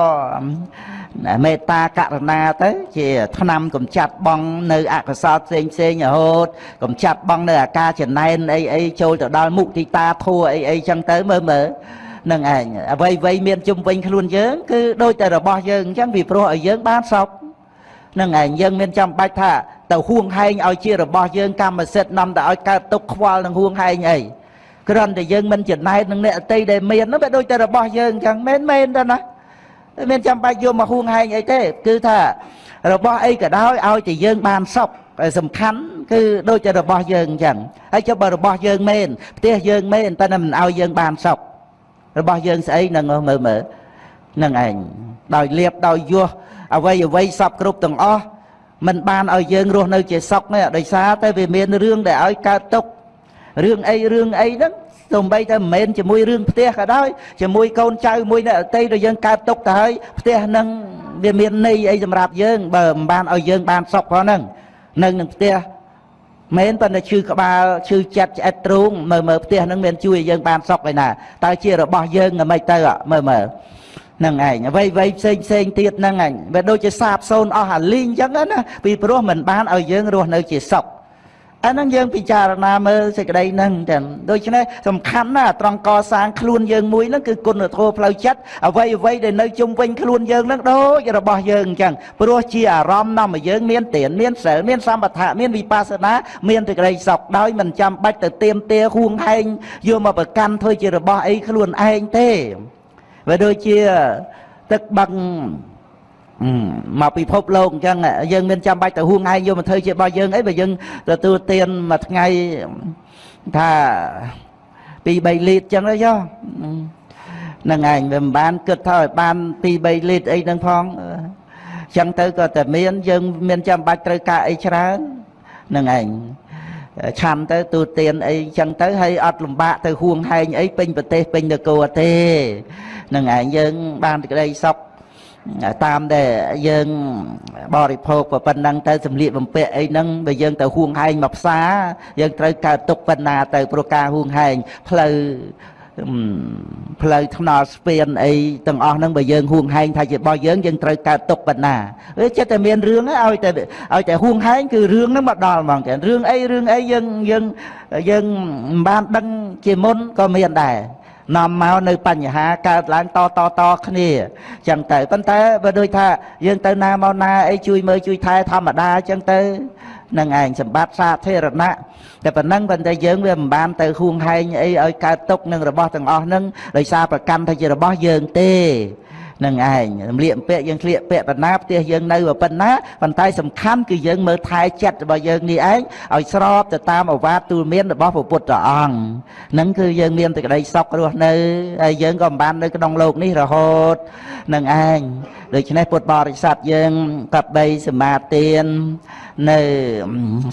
មេត្តាករុណាទៅ ជាឆ្នាំកំចាត់បងនៅអកុសលផ្សេងផ្សេងរហូតកំចាត់បងនៅអាការចំណែនអីអីចូលទៅដល់មុទិតាធัวអីអីចឹងទៅមើលមើលនឹងឯងអ្វីអ្វីមានជុំវិញខ្លួនយើងគឺដូចតែរបស់យើងអញ្ចឹងពីព្រោះឲ្យយើងបានសុខ នឹងឯងយើងមានចាំបាច់ថាទៅហួងហែងឲ្យជារបស់យើងកម្មសិទ្ធិនាំទៅឲ្យកើតទុកខ្វល់នឹងហួងហែងអីគ្រាន់តែយើងមិនចំណែកនឹងអ្នកអតីដែលមាននោះវាដូចតែរបស់យើងអញ្ចឹងមែនមែនទេណាមានចាំបាច់យកមកហួងហែងអីទេ គឺថារបស់អីក៏ដោយឲ្យតែយើងបានសុខសំខាន់គឺដូចតែរបស់យើងអញ្ចឹងហើយចុះបើរបស់យើងមែនផ្ទះយើងមែនតែមិនឲ្យយើងបានសុខរបស់យើងស្អីនឹងមើលមើលនឹងឯងដោយលៀបដោយយោះ អ្វីអ្វីសពគ្រប់ទាំងអស់มันបានឲ្យយើងរស់នៅជាសុខនេះដោយសារតែវាមានរឿងដែលឲ្យកើតទុករឿងអីរឿងអីហ្នឹងសំបីតែមិនមែនជាមួយរឿងផ្ទះក៏ដោយជាមួយកូនចៅមួយនៅអតីតយើងកើតទុកទៅហើយផ្ទះហ្នឹងវាមានន័យអីសម្រាប់យើងបើមិនបានឲ្យយើងបានសុខផងហ្នឹងនឹងនឹងផ្ទះមែនប៉ុន្តែឈឺក្បាលឈឺចិត្តឆ្អិតទ្រូងមើលមើលផ្ទះហ្នឹងមានជួយឲ្យយើងបានសុខឯណាតើជារបស់យើងមិនទៅមើលមើល នឹងឯងអ្វីអ្វីផ្សេងផ្សេងទៀតហ្នឹងឯងវាដូចជាសាបសូន្យអស់អាលីងអញ្ចឹងណាពីព្រោះមិនបានឲ្យយើងរស់នៅជាសុខអាហ្នឹងយើងពិចារណាមើលសេចក្តីហ្នឹងតែដូច្នេះសំខាន់ណាស់ត្រង់កសាងខ្លួនយើងមួយហ្នឹងគឺគុណធម៌ផ្លូវចិត្តអ្វីអ្វីដែលនៅជុំវិញខ្លួនយើងហ្នឹងដូចរបស់យើងអញ្ចឹងព្រោះជាអារម្មណ៍នាំឲ្យយើងមានទានមានសិលមានសម្បថៈមានវិបស្សនាមានសេចក្តីសុខដោយមិនចាំបាច់ទៅទៀមទាហួងហែងយកមកប្រកាន់ធ្វើជារបស់អីខ្លួនឯងទេ វាដូចជាទឹកបឹងមកពិភពលោកអញ្ចឹងយើងមានចាំបាច់ទៅហួងឯងយកមកធ្វើជារបស់យើងអីបើយើងទទួលទានមួយថ្ងៃថា2 3លីត្រអញ្ចឹងទៅយោនឹងឯងវាមិនបានគិតថាឲ្យបាន2 3លីត្រអីហ្នឹងផងអញ្ចឹងទៅក៏តែមានយើងមានចាំបាច់ត្រូវការអីច្រើននឹងឯងឆាន់ទៅទូទានអីចឹងទៅហើយអត់លំបាកទៅហួងហែងអីពេញប្រទេសពេញនគរទេ នឹងឯងយើងបានក្តីសុខតាមដែលយើងបរិភោគប៉ុណ្ណឹងទៅសម្លៀកបំពាក់អីហ្នឹងបើយើងទៅហួងហែងមកផ្សារយើងត្រូវកើតទុកប៉ុណ្ណាទៅព្រោះការហួងហែងផ្លូវផ្លូវថ្នល់ស្ពានអីទាំងអស់ហ្នឹងបើយើងហួងហែងថាជារបស់យើងយើងត្រូវកើតទុកប៉ុណ្ណាវាចិត្តតែមានរឿងឲ្យតែឲ្យតែហួងហែងគឺរឿងហ្នឹងមកដល់ហ្មងតែរឿងអីរឿងអីយើងយើងយើងមិនបានដឹងជាមុនក៏មានដែរ នាំមកនៅបញ្ហាកើតឡើងតតតគ្នាចឹងទៅប៉ុន្តែបើដូចថាយើងទៅណាមកណាអីជួយមើលជួយថែធម្មតាចឹងទៅនឹងឯងសម្បត្តិសាធារណៈតែប៉ុណ្ណឹងប៉ុន្តែយើងវាមិនបានទៅហួងហែងអីឲ្យកើតទុកនឹងរបស់ទាំងអស់ហ្នឹងដោយសារប្រកាន់ថាជារបស់យើងទេ នឹងឯងរំលាកពាក់យើងស្លៀកពាក់បណ្ណាផ្ទះយើងនៅប៉ុណ្ណាប៉ុន្តែសំខាន់គឺយើងមើលថែចិត្តរបស់យើងនេះឯងឲ្យស្របទៅតាមអវាទទូលមានរបស់ព្រះពុទ្ធអង្គនឹងគឺយើងមានតែក្តីសុខរស់នៅហើយយើងក៏មិនបាននៅក្នុងโลกនេះរហូតនឹងឯង ដូច្នេះពុទ្ធបរិស័ទយើងកបីសមាទាននៅ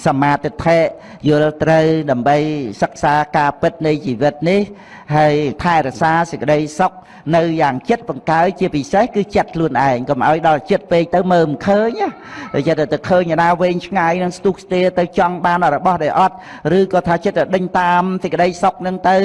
សមាទិដ្ឋិយល់ត្រូវដើម្បីសិក្សាការពិតនៃជីវិតនេះហើយថែរក្សាសេចក្តីសុខនៅយ៉ាងចិត្តបង្កើជាពិសេសគឺចិត្តខ្លួនឯងកុំឲ្យដល់ចិត្តពេកទៅមើលមិនឃើញណាចិត្តទៅឃើញណាវែងឆ្ងាយនឹងស្ទុះស្ទាទៅចង់បានរបស់ដែលអត់ឬក៏ថាចិត្តទៅដេញតាមសេចក្តីសុខនឹងទៅ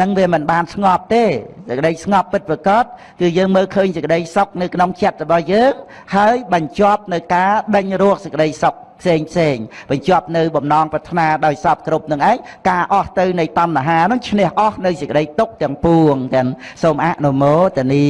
នឹងវាមិនបានស្ងប់ទេសេចក្តីស្ងប់ពិតប្រាកដគឺយើងមើលឃើញសេចក្តីសុខនៅក្នុងចិត្តរបស់យើងហើយបញ្ចប់នៅការដេញរកសេចក្តីសុខផ្សេងផ្សេងបញ្ចប់នៅបំណងប្រាថ្នាដោយសពគ្រប់នឹងឯងការអស់ទៅនៃតណ្ហានឹងឈ្នះអស់នៅសេចក្តីទុកទាំងពួងទាំងសូមអនុមោទនា